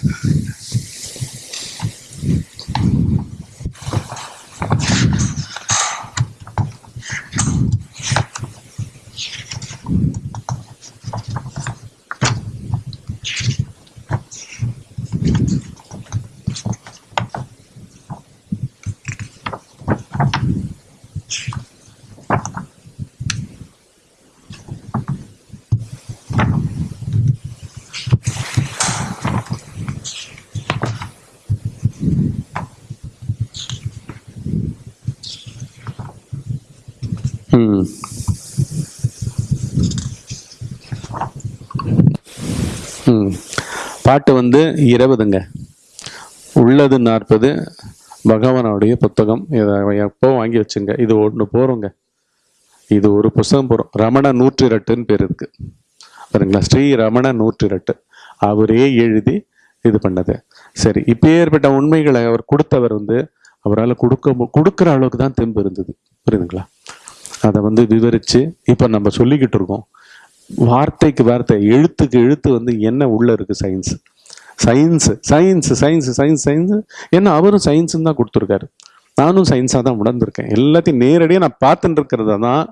பாட்டு வந்து இருபதுங்க. உள்ளது நாற்பது. பகவானுடைய புத்தகம். இதை எப்போ வாங்கி வச்சுங்க. இது ஒன்று போகிறோங்க இது ஒரு புஸ்தகம் போகிறோம் ரமண நூற்றிரட்டுன்னு பேர் இருக்கு. பாருங்களா. ஸ்ரீ ரமண நூற்றிரட்டு. அவரே எழுதி இது பண்ணது. சரி இப்போ ஏற்பட்ட உண்மைகளை அவர் கொடுத்தவர் வந்து அவரால் கொடுக்க கொடுக்குற அளவுக்கு தான் தெம்பு இருந்தது. புரியுதுங்களா? அதை வந்து விவரித்து இப்போ நம்ம சொல்லிக்கிட்டு இருக்கோம். வார்த்தைக்கு வார்த்தை எழுத்துக்கு எழுத்து வந்து என்ன உள்ளே இருக்குது science science science science science science ஏன்னா அவரும் சயின்ஸுன்னு தான் கொடுத்துருக்காரு. நானும் சயின்ஸாக தான் உணர்ந்திருக்கேன். எல்லாத்தையும் நேரடியாக நான் பார்த்துட்டு இருக்கிறத தான்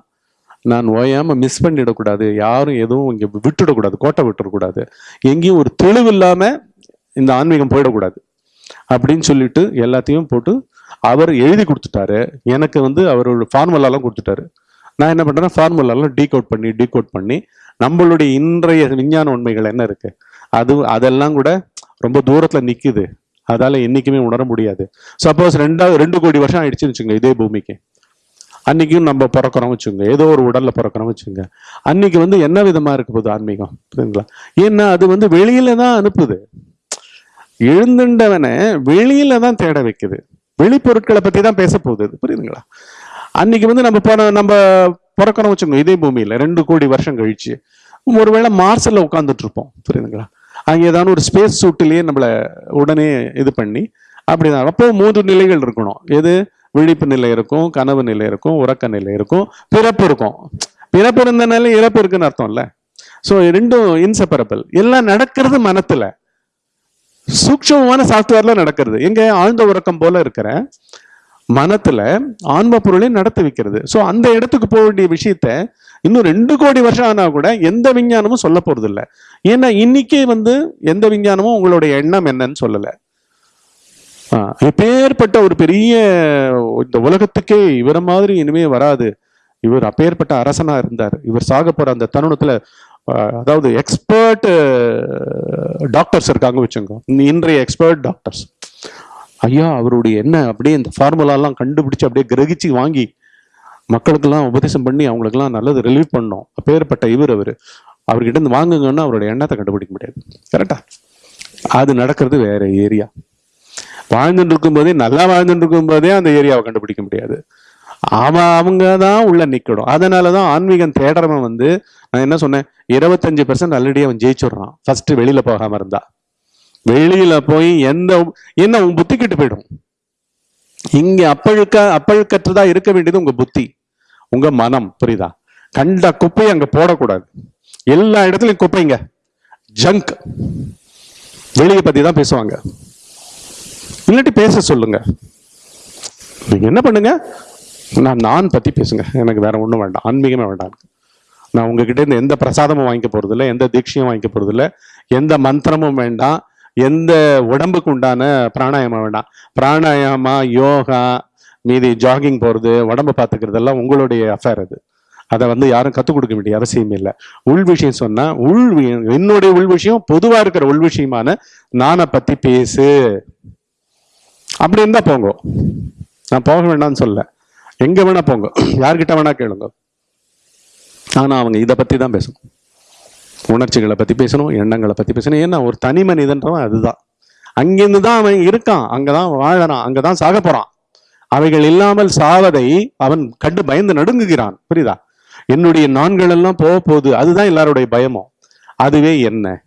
நான் ஓயாமல் மிஸ் பண்ணிடக்கூடாது. யாரும் எதுவும் இங்கே விட்டுடக்கூடாது. கோட்டை விட்டுறக்கூடாது. எங்கேயும் ஒரு தெளிவு இல்லாமல் இந்த ஆன்மீகம் போயிடக்கூடாது. அப்படின்னு சொல்லிட்டு எல்லாத்தையும் போட்டு அவர் எழுதி கொடுத்துட்டாரு. எனக்கு வந்து அவரோட ஃபார்முலாலாம் கொடுத்துட்டாரு. நான் என்ன பண்ணுறேன்னா ஃபார்முலாலாம் டீகோட் பண்ணி டீகோட் பண்ணி நம்மளுடைய இன்றைய விஞ்ஞான உண்மைகள் என்ன இருக்கு? அது அதெல்லாம் கூட ரொம்ப தூரத்தில் நிற்குது அதால் என்றைக்குமே உணர முடியாது. சப்போஸ் ரெண்டாவது ரெண்டு கோடி வருஷம் ஆயிடுச்சுன்னு வச்சுங்க இதே பூமிக்கு. அன்னைக்கும் நம்ம பிறக்கிறோம் வச்சுங்க ஏதோ ஒரு உடல்ல பிறக்கிறோம் வச்சுங்க அன்னைக்கு வந்து என்ன விதமா இருக்க போகுது ஆன்மீகம்? புரியுதுங்களா? ஏன்னா அது வந்து வெளியில தான் அனுப்புது. எழுந்துண்டவனை வெளியில தான் தேட வைக்குது. வெளிப்பொருட்களை பற்றி தான் பேச போகுது. புரியுதுங்களா? அன்னைக்கு வந்து நம்ம போன நம்ம பிறக்கிறோம் வச்சுக்கோங்க இதே பூமியில் ரெண்டு கோடி வருஷம் கழிச்சு. ஒருவேளை மார்ஸ்ல உட்காந்துட்டு இருப்போம் புரியுதுங்களா? அங்கே ஏதாவது ஒரு ஸ்பேஸ் சூட்டிலேயே நம்மளை உடனே இது பண்ணி அப்படிதான். அப்போ மூன்று நிலைகள் இருக்கணும். எது? விழிப்பு நிலை இருக்கும் கனவு நிலை இருக்கும் உறக்க நிலை இருக்கும் பிறப்பு இருக்கும். பிறப்பு இருந்தனால இறப்பு இருக்குன்னு அர்த்தம் இல்லை ஸோ ரெண்டும் இன்செப்பரபிள் எல்லாம் நடக்கிறது மனத்தில். சூக்ஷமமான சாஃப்ட்வேர்ல நடக்கிறது. எங்க ஆழ்ந்த உறக்கம் போல இருக்கிற மனத்துல ஆன்ம பொருளை நடத்தி வைக்கிறது. ஸோ அந்த இடத்துக்கு போக வேண்டிய விஷயத்த இன்னும் ரெண்டு கோடி வருஷம் ஆனா கூட எந்த விஞ்ஞானமும் சொல்ல போறது இல்லை ஏன்னா இன்னைக்கே வந்து எந்த விஞ்ஞானமும் உங்களுடைய எண்ணம் என்னன்னு சொல்லலை. ஆ, ஒரு பெரிய இந்த உலகத்துக்கே இவர மாதிரி இனிமே வராது. இவர் அப்பேற்பட்ட அரசனா இருந்தார். இவர் சாக போற அந்த தருணத்துல அதாவது எக்ஸ்பர்ட் டாக்டர்ஸ் இருக்காங்க வச்சுங்க இன்றைய எக்ஸ்பர்ட் டாக்டர்ஸ் ஐயா அவருடைய என்ன அப்படியே இந்த ஃபார்முலாலாம் கண்டுபிடிச்சு அப்படியே கிரகிச்சு வாங்கி மக்களுக்கெல்லாம் உபதேசம் பண்ணி அவங்களுக்கெல்லாம் நல்லது ரிலீவ் பண்ணோம். அப்பேற்பட்ட இவர் அவர். அவர்கிட்ட இருந்து வாங்குங்கன்னா அவருடைய எண்ணத்தை கண்டுபிடிக்க முடியாது. கரெக்டா அது நடக்கிறது வேற ஏரியா. வாழ்ந்துட்டு இருக்கும்போதே நல்லா வாழ்ந்துட்டு இருக்கும்போதே அந்த ஏரியாவை கண்டுபிடிக்க முடியாது. அவன் அவங்க தான் உள்ள நிற்கணும் அதனால தான் ஆன்மீகம் தேடுறவன் வந்து நான் என்ன சொன்னேன்? இருபத்தஞ்சு பர்சன்ட் ஆல்ரெடி அவன் ஜெயிச்சுடுறான். ஃபர்ஸ்ட் வெளியில போகாம இருந்தா. வெளியில போய் எந்த என்ன உன் புத்தி கிட்டு போயிடும். இங்க அப்பழுக்க அப்பழுக்கற்றதா இருக்க வேண்டியது உங்க புத்தி. உங்க மனம் புரியுதா? கண்ட குப்பையை அங்க போடக்கூடாது. எல்லா இடத்துலையும் குப்பைங்க ஜங்க் வெளியை பத்தி தான் பேசுவாங்க. இல்லாட்டி பேச சொல்லுங்க. நீங்க என்ன பண்ணுங்க? நான் நான் பற்றி பேசுங்க. எனக்கு வேறு ஒன்றும் வேண்டாம். ஆன்மீகமே வேண்டாம் நான் உங்ககிட்ட இருந்து எந்த பிரசாதமும் வாங்கிக்க போறது எந்த தீட்சையும் வாங்கிக்க போறது எந்த மந்திரமும் வேண்டாம் எந்த உடம்புக்கு உண்டான பிராணாயாமம் வேண்டாம். பிராணாயாமா யோகா மீதி ஜாகிங் போகிறது உடம்ப பார்த்துக்கிறதெல்லாம் உங்களுடைய அஃபேர் அது. அதை வந்து யாரும் கற்றுக் கொடுக்க வேண்டிய அவசியம் இல்லை. உள் விஷயம் சொன்னால் உள் என்னுடைய உள் விஷயம் பொதுவாக இருக்கிற உள் விஷயமான நானை பற்றி பேசு. அப்படி இருந்தால் போங்க. நான் போக வேண்டாம்னு சொல்ல எங்க வேணா போங்க. யார்கிட்ட வேணா கேளுங்க. ஆனா அவங்க இதை பத்தி தான் பேசணும். உணர்ச்சிகளை பத்தி பேசணும் எண்ணங்களை பத்தி பேசணும். ஏன்னா ஒரு தனி மனிதன்றவன் அதுதான். அங்கிருந்து தான் அவன் இருக்கான். அங்கதான் வாழறான். அங்கதான் சாக போறான். அவைகள் இல்லாமல் சாவதை அவன் கண்டு பயந்து நடுங்குகிறான். புரியுதா? என்னுடைய நான்கள் எல்லாம் போக போகுது. அதுதான் எல்லாருடைய பயமும் அதுவே என்ன?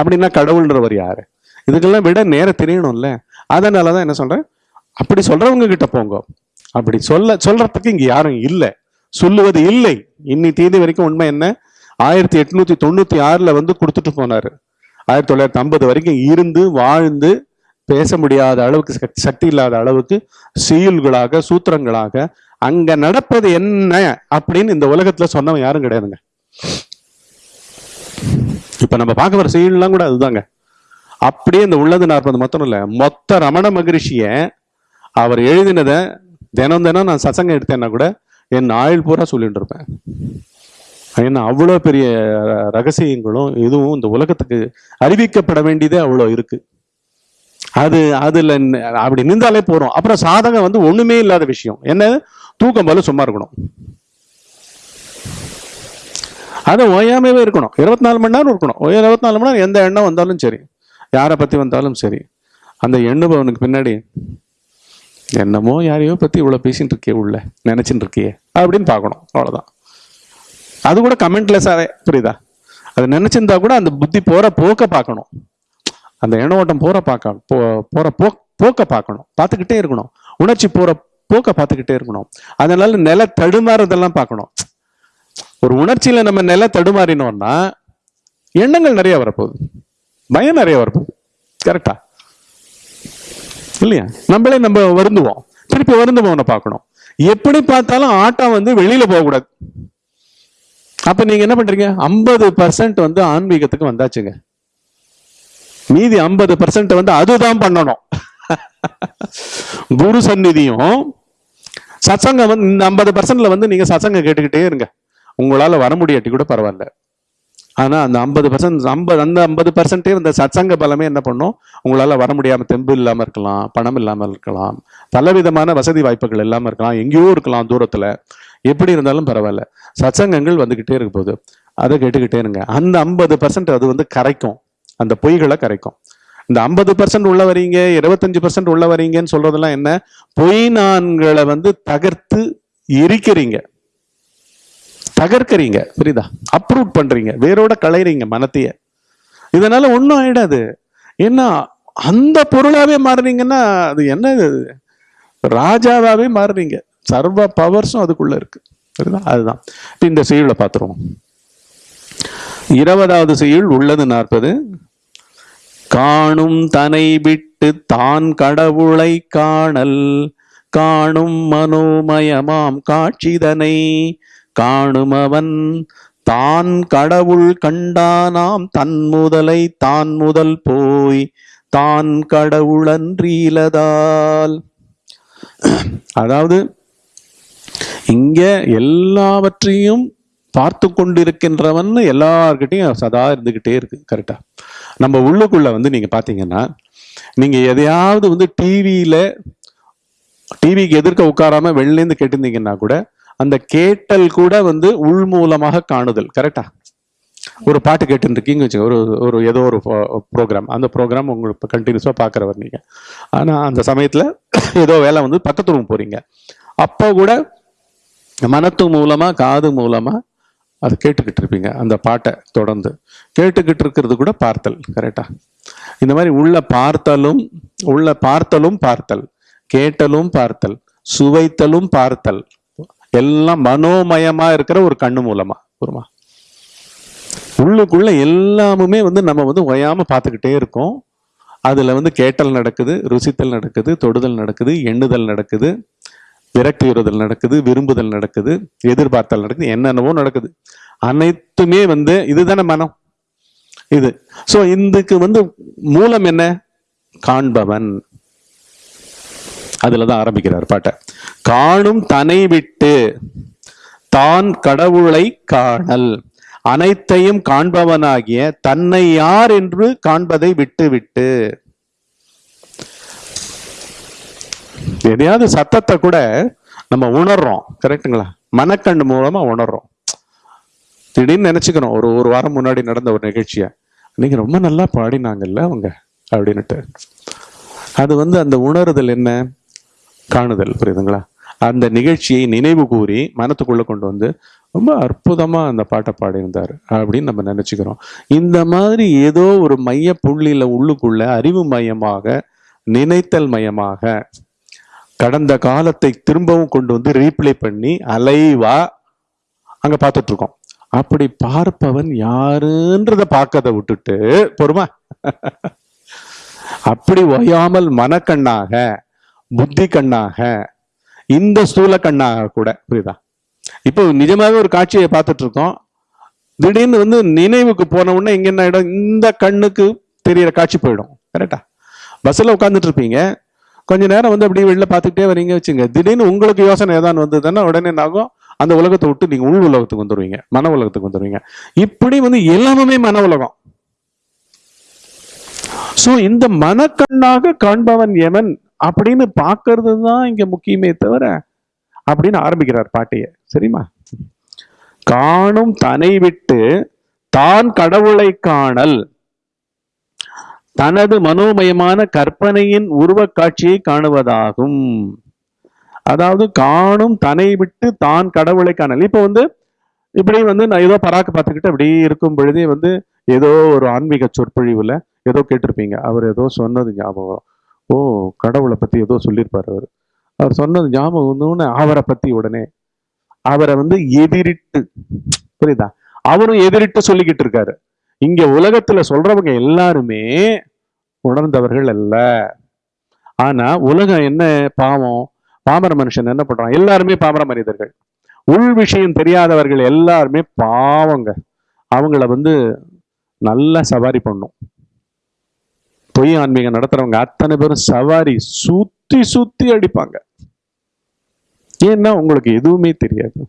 அப்படின்னா கடவுள்ன்றவர் யாரு? இதுக்கெல்லாம் விட நேரம் தெரியணும்ல. அதனாலதான் என்ன சொல்றேன்? அப்படி சொல்றவங்க கிட்ட போங்க. அப்படி சொல்ல சொல்றதுக்கு இங்க யாரும் இல்லை. சொல்லுவது இல்லை. இன்னி தேதி வரைக்கும் உண்மை என்ன? ஆயிரத்தி எட்நூத்தி தொண்ணூத்தி ஆறுல வந்து கொடுத்துட்டு போனாரு. ஆயிரத்தி தொள்ளாயிரத்தி ஐம்பது வரைக்கும் இருந்து வாழ்ந்து பேச முடியாத அளவுக்கு சக்தி- சக்தி இல்லாத அளவுக்கு சீல்களாக சூத்திரங்களாக அங்க நடப்பது என்ன அப்படின்னு இந்த உலகத்துல சொன்னவன் யாரும் கிடையாதுங்க. இப்ப நம்ம பார்க்க வர சீல்லாம் கூட அதுதாங்க. அப்படியே இந்த உள்ளது நாற்பது மொத்தம் இல்லை. மொத்த ரமண மகரிஷிய அவர் எழுதினதை தினம் தினம் நான் சசங்கம் எடுத்தேன்னா கூட என் ஆயுள் பூரா சொல்லிட்டு இருப்பேன். ஏன்னா அவ்வளோ பெரிய ரகசியங்களும் இதுவும் இந்த உலகத்துக்கு அறிவிக்கப்பட வேண்டியதே அவ்வளோ இருக்கு. அது அதில் அப்படி நின்றாலே போகிறோம் அப்புறம் சாதகம் வந்து ஒன்றுமே இல்லாத விஷயம். என்ன? தூக்கம் போல சும்மா இருக்கணும். அது ஓயாமவே இருக்கணும். இருபத்தி நாலு மணி நேரம் இருக்கணும். இருபத்தி நாலு மணி நேரம் எந்த எண்ணம் வந்தாலும் சரி யாரை பற்றி வந்தாலும் சரி அந்த எண்ணுபவனுக்கு பின்னாடி என்னமோ யாரையோ பற்றி இவ்வளோ பேசிகிட்டு இருக்கியே உள்ள நினச்சின்னு இருக்கியே. அப்படின்னு பார்க்கணும். அவ்வளோதான் அது கூட கமெண்ட்லெஸ்ஸாகவே புரியுதா? அது நினச்சிருந்தா கூட அந்த புத்தி போகிற போக்க பார்க்கணும். அந்த எண்ண ஓட்டம் போகிற பார்க்க போ போற போ போக்க பார்க்கணும். பார்த்துக்கிட்டே இருக்கணும். உணர்ச்சி போகிற போக்க பார்த்துக்கிட்டே இருக்கணும். அதனால நில தடுமாறுறதெல்லாம் பார்க்கணும். ஒரு உணர்ச்சியில் நம்ம நில தடுமாறினோம்னா எண்ணங்கள் நிறைய வரப்போகுது. பயம் நிறைய வரப்போகுது. கரெக்டா இல்லையா? நம்மளே நம்ம வருந்துவோம். திருப்பி வருந்துவோம்னு பார்க்கணும். எப்படி பார்த்தாலும் ஆட்டம் வந்து வெளியில போகக்கூடாது. அப்ப நீங்க என்ன பண்றீங்க? ஐம்பது பர்சன்ட் வந்து ஆன்மீகத்துக்கு வந்தாச்சுங்க. மீதி ஐம்பது பர்சன்ட் வந்து அதுதான் பண்ணணும். குரு சந்நிதியும் சத்சங்கம் வந்து இந்த ஐம்பது பர்சன்ட்ல வந்து நீங்க சத்சங்கம் கேட்டுக்கிட்டே இருங்க. உங்களால வர முடியாட்டி கூட பரவாயில்ல. ஆனால் அந்த ஐம்பது பர்சன்ட் ஐம்பது அந்த ஐம்பது பர்சன்டே இந்த சத்சங்க பலமே என்ன பண்ணும்? உங்களால் வர முடியாமல் தெம்பு இல்லாமல் இருக்கலாம் பணம் இல்லாமல் இருக்கலாம் பலவிதமான வசதி வாய்ப்புகள் இல்லாமல் இருக்கலாம் எங்கேயோ இருக்கலாம் தூரத்தில். எப்படி இருந்தாலும் பரவாயில்ல. சத்சங்கங்கள் வந்துக்கிட்டே இருக்க போகுது. அதை கேட்டுக்கிட்டே இருங்க. அந்த ஐம்பது பர்சன்ட் அது வந்து கரைக்கும். அந்த பொய்களை கரைக்கும். இந்த ஐம்பது பர்சன்ட் உள்ள வரீங்க இருபத்தஞ்சு பர்சன்ட் உள்ள வரீங்கன்னு சொல்றதெல்லாம் என்ன? பொய் நான்களை வந்து தகர்த்து எரிக்கிறீங்க. தகர்க்கறீங்க புரியுதா? அப்ரூவ் பண்றீங்க வேரோட களைறீங்க மனத்தைய. இதனால ஒன்றும் ஆயிடாது. ஏன்னா அந்த பொருளாவே மாறுறீங்கன்னா அது என்ன இது? ராஜாவாவே மாறுறீங்க சர்வ பவர்ஸும் அதுக்குள்ள இருக்கு. சரிதா அதுதான். இப்போ இந்த செய்யுளை பார்த்துருவோம் இருபதாவது செய்யுள் உள்ளது நாற்பது. காணும் தனை விட்டு தான் கடவுளை காணல். காணும் மனோமயமாம் காட்சிதனை. காணுமவன் தான் கடவுள் கண்டானாம் தன் முதலை தான் முதல் போய் தான் கடவுளன்றீலதால் அதாவது இங்க எல்லாவற்றையும் பார்த்து கொண்டிருக்கின்றவன் எல்லார்கிட்டையும் சதா இருந்துகிட்டே இருக்கு கரெக்டா நம்ம உள்ளுக்குள்ள வந்து நீங்க பாத்தீங்கன்னா நீங்க எதையாவது வந்து டிவியில டிவிக்கு எதிர்க்க உட்காராம வெளிலேருந்து கேட்டிருந்தீங்கன்னா கூட அந்த கேட்டல் கூட வந்து உள் மூலமாக காணுதல் கரெக்டா ஒரு பாட்டு கேட்டுருக்கீங்க வச்சுங்க ஒரு ஒரு ஏதோ ஒரு ப்ரோக்ராம் அந்த ப்ரோக்ராம் உங்களுக்கு கண்டினியூஸாக பார்க்குறவர் நீங்கள் ஆனால் அந்த சமயத்தில் ஏதோ வேலை வந்து பக்கத்து ரூம் போகிறீங்க அப்போ கூட மனத்து மூலமாக காது மூலமாக அது கேட்டுக்கிட்டு இருப்பீங்க அந்த பாட்டை தொடர்ந்து. கேட்டுக்கிட்டு இருக்கிறது கூட பார்த்தல் கரெக்டா இந்த மாதிரி உள்ள பார்த்தலும் உள்ள பார்த்தலும் பார்த்தல் கேட்டலும் பார்த்தல் சுவைத்தலும் பார்த்தல். எல்லாம் மனோமயமா இருக்கிற ஒரு கண்ணு மூலமா ஒருமா உள்ளுக்குள்ள எல்லாமுமே வந்து நம்ம வந்து ஒயாம பார்த்துக்கிட்டே இருக்கோம். அதுல வந்து கேட்டல் நடக்குது ருசித்தல் நடக்குது தொடுதல் நடக்குது எண்ணுதல் நடக்குது விரக்தியுறுதல் நடக்குது விரும்புதல் நடக்குது எதிர்பார்த்தல் நடக்குது என்னென்னவோ நடக்குது. அனைத்துமே வந்து இதுதானே மனம். இது. ஸோ இதுக்கு வந்து மூலம் என்ன? காண்பவன். அதில் தான் ஆரம்பிக்கிறார் பாட்டை. காணும் தனை விட்டு தான் கடவுளை காணல். அனைத்தையும் காண்பவனாகிய தன்னை யார் என்று காண்பதை விட்டு விட்டு எதையாவது சத்தத்தை கூட நம்ம உணர்றோம். கரெக்ட்டுங்களா? மனக்கண் மூலமா உணர்றோம். திடீர்னு நினைச்சுக்கிறோம் ஒரு ஒரு வாரம் முன்னாடி நடந்த ஒரு நிகழ்ச்சிய. நீங்க ரொம்ப நல்லா பாடினாங்கல்ல அவங்க? அப்படின்னுட்டு. அது வந்து அந்த உணருதல் என்ன? காணுதல் புரியுதுங்களா? அந்த நிகழ்ச்சியை நினைவு கூறி மனத்துக்குள்ள கொண்டு வந்து ரொம்ப அற்புதமாக அந்த பாட்டை பாடியிருந்தார் அப்படின்னு நம்ம நினச்சிக்கிறோம். இந்த மாதிரி ஏதோ ஒரு மைய புள்ளியில் உள்ளுக்குள்ள அறிவு மையமாக நினைத்தல் மையமாக கடந்த காலத்தை திரும்பவும் கொண்டு வந்து ரீப்ளே பண்ணி அலைவா அங்கே பார்த்துட்ருக்கோம். அப்படி பார்ப்பவன் யாருன்றத பார்க்கதை விட்டுட்டு பொறுமா. அப்படி ஓயாமல் மனக்கண்ணாக புத்தி கண்ணாக இந்த ஸ்தூல கண்ணாக கூட புரியுதா? இப்போ நிஜமாவே ஒரு காட்சியை பார்த்துட்டு இருக்கோம் திடீர்னு வந்து நினைவுக்கு போன உடனே இங்க என்ன ஆயிடும்? இந்த கண்ணுக்கு தெரியற காட்சி போயிடும். கரெக்டா பஸ்ஸில் உட்காந்துட்டு இருப்பீங்க கொஞ்ச நேரம் வந்து அப்படியே வெளில பார்த்துக்கிட்டே வரீங்க வச்சுங்க. திடீர்னு உங்களுக்கு யோசனை ஏதாவது வந்ததுன்னா உடனே என்ன ஆகும்? அந்த உலகத்தை விட்டு நீங்க உள் உலகத்துக்கு வந்துருவீங்க. மன உலகத்துக்கு வந்துருவீங்க. இப்படி வந்து எல்லாமே மன உலகம். சோ இந்த மனக்கண்ணாக காண்பவன் எவன்? அப்படின்னு பார்க்கறது தான் இங்க முக்கியமே தவிர அப்படின்னு ஆரம்பிக்கிறார் பாட்டியை. சரிமா காணும் தனை விட்டு தான் கடவுளை காணல். தனது மனோமயமான கற்பனையின் உருவக் காட்சியை காணுவதாகும். அதாவது காணும் தனை விட்டு தான் கடவுளை காணல். இப்போ வந்து இப்படி வந்து நான் ஏதோ பராக்கு பார்த்துக்கிட்டு அப்படியே இருக்கும் பொழுதே வந்து ஏதோ ஒரு ஆன்மீக சொற்பொழிவுல ஏதோ கேட்டிருப்பீங்க. அவர் ஏதோ சொன்னது ஞாபகம் ஓ கடவுளை பற்றி ஏதோ சொல்லியிருப்பார் அவர். அவர் சொன்னது ஞாபகம் வந்தோன்னு அவரை பற்றி உடனே. அவரை வந்து எதிரிட்டு புரியுதா? அவரும் எதிரிட்டு சொல்லிக்கிட்டு இருக்காரு. இங்க உலகத்துல சொல்றவங்க எல்லாருமே உணர்ந்தவர்கள் அல்ல. ஆனா உலகம் என்ன பாவம்? பாமர மனுஷன் என்ன பண்றான்? எல்லாருமே பாமர மனிதர்கள். உள் விஷயம் தெரியாதவர்கள் எல்லாருமே பாவங்க. அவங்கள வந்து நல்லா சவாரி பண்ணும். பொய் ஆன்மீகம் நடத்துறவங்க அத்தனை பேரும் சவாரி சுத்தி சுத்தி அடிப்பாங்க. ஏன்னா உங்களுக்கு எதுவுமே தெரியாது.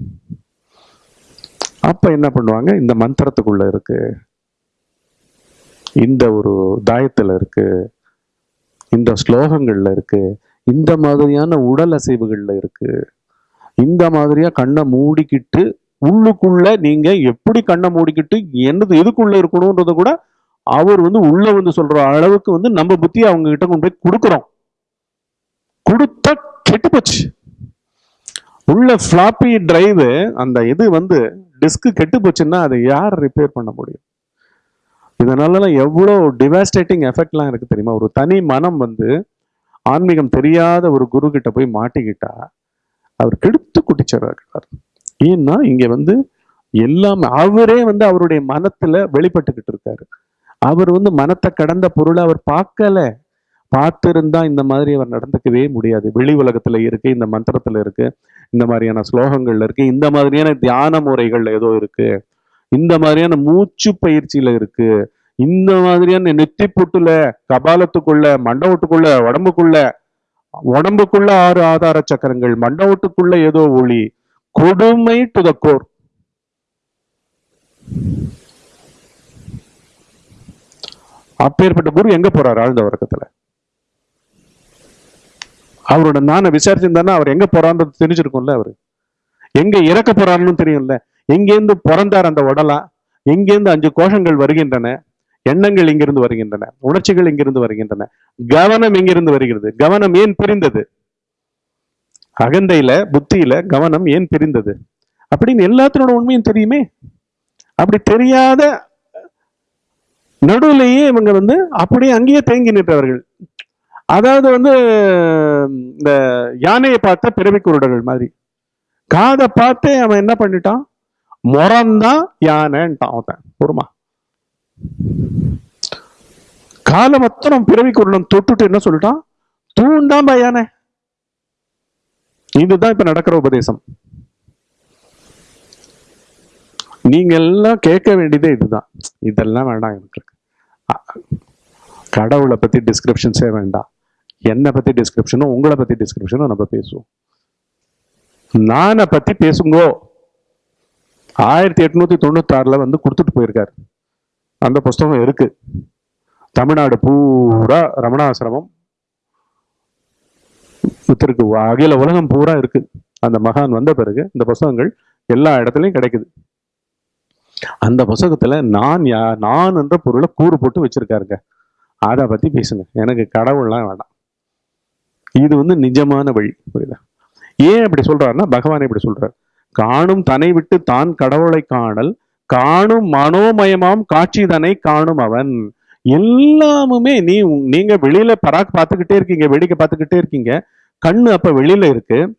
அப்ப என்ன பண்ணுவாங்க? இந்த மந்திரத்துக்குள்ள இருக்கு. இந்த ஒரு தாயத்துல இருக்கு. இந்த ஸ்லோகங்கள்ல இருக்கு. இந்த மாதிரியான உடல் அசைவுகள்ல இருக்கு. இந்த மாதிரியா கண்ணை மூடிக்கிட்டு உள்ளுக்குள்ள நீங்க எப்படி கண்ணை மூடிக்கிட்டு என்னது எதுக்குள்ள இருக்கணும்ன்றத கூட அவர் வந்து உள்ள வந்து சொல்ற அளவுக்கு வந்து நம்ம புத்தியை அவங்க கிட்ட கொண்டு போய் கொடுக்குறோம். கொடுத்தா கெட்டு போச்சு. உள்ள ஃப்ளாப்பி டிரைவு அந்த இது வந்து டிஸ்க்கு கெட்டு போச்சுன்னா அதை யார் ரிப்பேர் பண்ண முடியும்? இதனாலலாம் எவ்வளோ டிவாஸ்டேட்டிங் எஃபெக்ட்லாம் இருக்குது தெரியுமா? ஒரு தனி மனம் வந்து ஆன்மீகம் தெரியாத ஒரு குரு கிட்ட போய் மாட்டிக்கிட்டா அவர் கெடுத்து குட்டிச்சிடுறார். ஏன்னா இங்கே வந்து எல்லாமே அவரே வந்து அவருடைய மனத்தில் வெளிப்பட்டுக்கிட்டு இருக்காரு. அவர் வந்து மனத்தை கடந்த பொருளை அவர் பார்க்கல. பார்த்துருந்தா இந்த மாதிரி அவர் நடந்துக்கவே முடியாது. வெளி உலகத்துல இருக்கு இந்த மந்திரத்துல இருக்கு இந்த மாதிரியான ஸ்லோகங்கள்ல இருக்கு இந்த மாதிரியான தியான முறைகள்ல ஏதோ இருக்கு இந்த மாதிரியான மூச்சு பயிற்சியில இருக்கு இந்த மாதிரியான நெத்தி புட்டுல கபாலத்துக்குள்ள மண்டவத்துக்குள்ள உடம்புக்குள்ள உடம்புக்குள்ள ஆறு ஆதார சக்கரங்கள் மண்டவத்துக்குள்ள ஏதோ ஒளி கொடுமை டு த கோர் அப்பேற்பட்ட குரு எங்க போறாரு ஆழ்ந்த வர்க்கத்துல அவரோட நானை விசாரிச்சிருந்தானா அவர் எங்க போறான்றது தெரிஞ்சிருக்கும்ல அவரு. எங்க இறக்க போறாருன்னு தெரியும்ல. எங்கேருந்து பிறந்தார் அந்த உடலா? எங்கேருந்து அஞ்சு கோஷங்கள் வருகின்றன? எண்ணங்கள் இங்கிருந்து வருகின்றன. உணர்ச்சிகள் இங்கிருந்து வருகின்றன. கவனம் எங்கிருந்து வருகிறது? கவனம் ஏன் பிரிந்தது? அகந்தையில புத்தியில கவனம் ஏன் பிரிந்தது? அப்படின்னு எல்லாத்தினோட உண்மையும் தெரியுமே. அப்படி தெரியாத நடுவுலேயே இவங்க வந்து அப்படியே அங்கேயே தேங்கி நின்றவர்கள். அதாவது வந்து இந்த யானையை பார்த்த பிறவி குருடர்கள் மாதிரி. காதை பார்த்து அவன் என்ன பண்ணிட்டான்? முறந்தான் யானைன்ட்டான் அவன். பொறுமா காலை மொத்தம் பிறவி குருடன் தொட்டுட்டு என்ன சொல்லிட்டான்? தூண்டாம்பா யானை. இதுதான் இப்ப நடக்கிற உபதேசம். நீங்க எல்லாம் கேட்க வேண்டியதே இதுதான். இதெல்லாம் வேண்டாம் எனக்கு. கடவுளை பற்றி டிஸ்கிரிப்ஷன்ஸே வேண்டாம். என்னை பற்றி டிஸ்கிரிப்ஷனும் உங்களை பற்றி டிஸ்கிரிப்ஷனும் நம்ம பேசுவோம். நானை பற்றி பேசுங்கோ. ஆயிரத்தி எட்நூத்தி தொண்ணூத்தாறில் வந்து கொடுத்துட்டு போயிருக்காரு. அந்த புஸ்தகம் இருக்கு. தமிழ்நாடு பூரா ரமணாசிரமம். இருக்கு அகில உலகம் பூரா இருக்கு. அந்த மகான் வந்த பிறகு இந்த புஸ்தகங்கள் எல்லா இடத்துலையும் கிடைக்குது. அந்த புஸ்தகத்தில் நான் யா நான் என்ற பொருளை கூறு போட்டு வச்சிருக்காருங்க. அதை பற்றி பேசுங்க. எனக்கு கடவுள்லாம் வேண்டாம். இது வந்து நிஜமான வழி புரியுதா? ஏன் அப்படி சொல்கிறாருன்னா பகவான் இப்படி சொல்கிறார் காணும் தன்னை விட்டு தான் கடவுளை காணல் காணும் மனோமயமாம் காட்சி தன்னை காணும் அவன். எல்லாமுமே நீ நீங்க வெளியில பராக் பார்த்துக்கிட்டே இருக்கீங்க வேடிக்கை பார்த்துக்கிட்டே இருக்கீங்க. கண்ணு அப்ப வெளியில இருக்கு.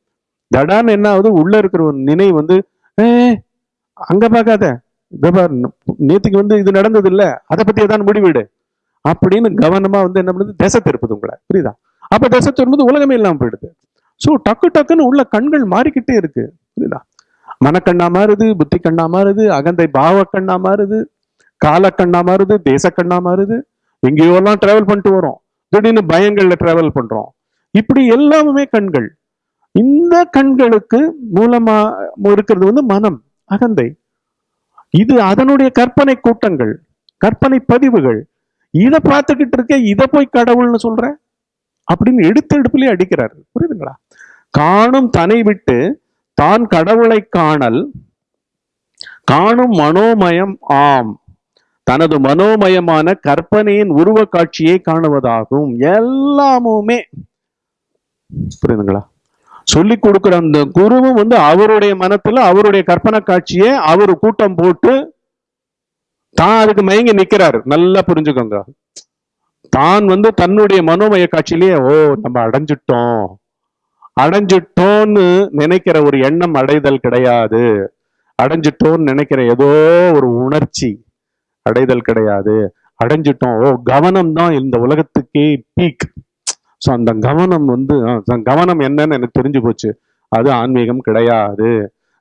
தடான்னு என்ன ஆகுது? உள்ள இருக்கிற ஒரு நினைவு வந்து ஏ அங்க பார்க்காத. இதை நேத்துக்கு வந்து இது நடந்தது இல்லை அதை பத்தி ஏதாவது முடிவிடு. அப்படின்னு கவனமா வந்து என்ன பண்ணுது? திசை திருப்புது உங்களை. புரியுதா? அப்ப திசை திரும்புது உலகமே இல்லாம போயிடுது. ஸோ டக்கு டக்குன்னு உள்ள கண்கள் மாறிக்கிட்டே இருக்கு. புரியுதா? மனக்கண்ணா மாறுது புத்தி கண்ணா மாறுது அகந்தை பாவ கண்ணா மாறுது காலக்கண்ணா மாறுது தேசக்கண்ணா மாறுது. எங்கேயோ எல்லாம் டிராவல் பண்ணிட்டு வரோம். திடீர்னு பயங்கள்ல டிராவல் பண்றோம். இப்படி எல்லாமே கண்கள். இந்த கண்களுக்கு மூலமா இருக்கிறது வந்து மனம் அகந்தை. இது அதனுடைய கற்பனை கூட்டங்கள் கற்பனை பதிவுகள். இதை பார்த்துக்கிட்டு இருக்க இதை போய் கடவுள்னு சொல்ற? அப்படின்னு எடுத்து எடுப்புலயே அடிக்கிறாரு. புரியுதுங்களா? காணும் தனை விட்டு தான் கடவுளை காணல் காணும் மனோமயம் ஆம். தனது மனோமயமான கற்பனையின் உருவ காட்சியை காணுவதாகும். எல்லாமுமே. புரியுதுங்களா? சொல்லி கொடுக்கிற அந்த குருவும் வந்து அவருடைய மனத்துல அவருடைய கற்பனை காட்சியை அவர் கூட்டம் போட்டு தான் அதுக்கு மயங்கி நிக்கிறாரு. நல்லா புரிஞ்சுக்கோங்க. தான் வந்து தன்னுடைய மனோமய காட்சியிலேயே ஓ நம்ம அடைஞ்சிட்டோம். அடைஞ்சிட்டோம்னு நினைக்கிற ஒரு எண்ணம் அடைதல் கிடையாது. அடைஞ்சிட்டோம்னு நினைக்கிற ஏதோ ஒரு உணர்ச்சி அடைதல் கிடையாது. அடைஞ்சிட்டோம். ஓ கவனம் தான் இந்த உலகத்துக்கே பீக் ஸோ அந்த கவனம் வந்து ஆ, கவனம் என்னன்னு எனக்கு தெரிஞ்சு போச்சு. அது ஆன்மீகம் கிடையாது.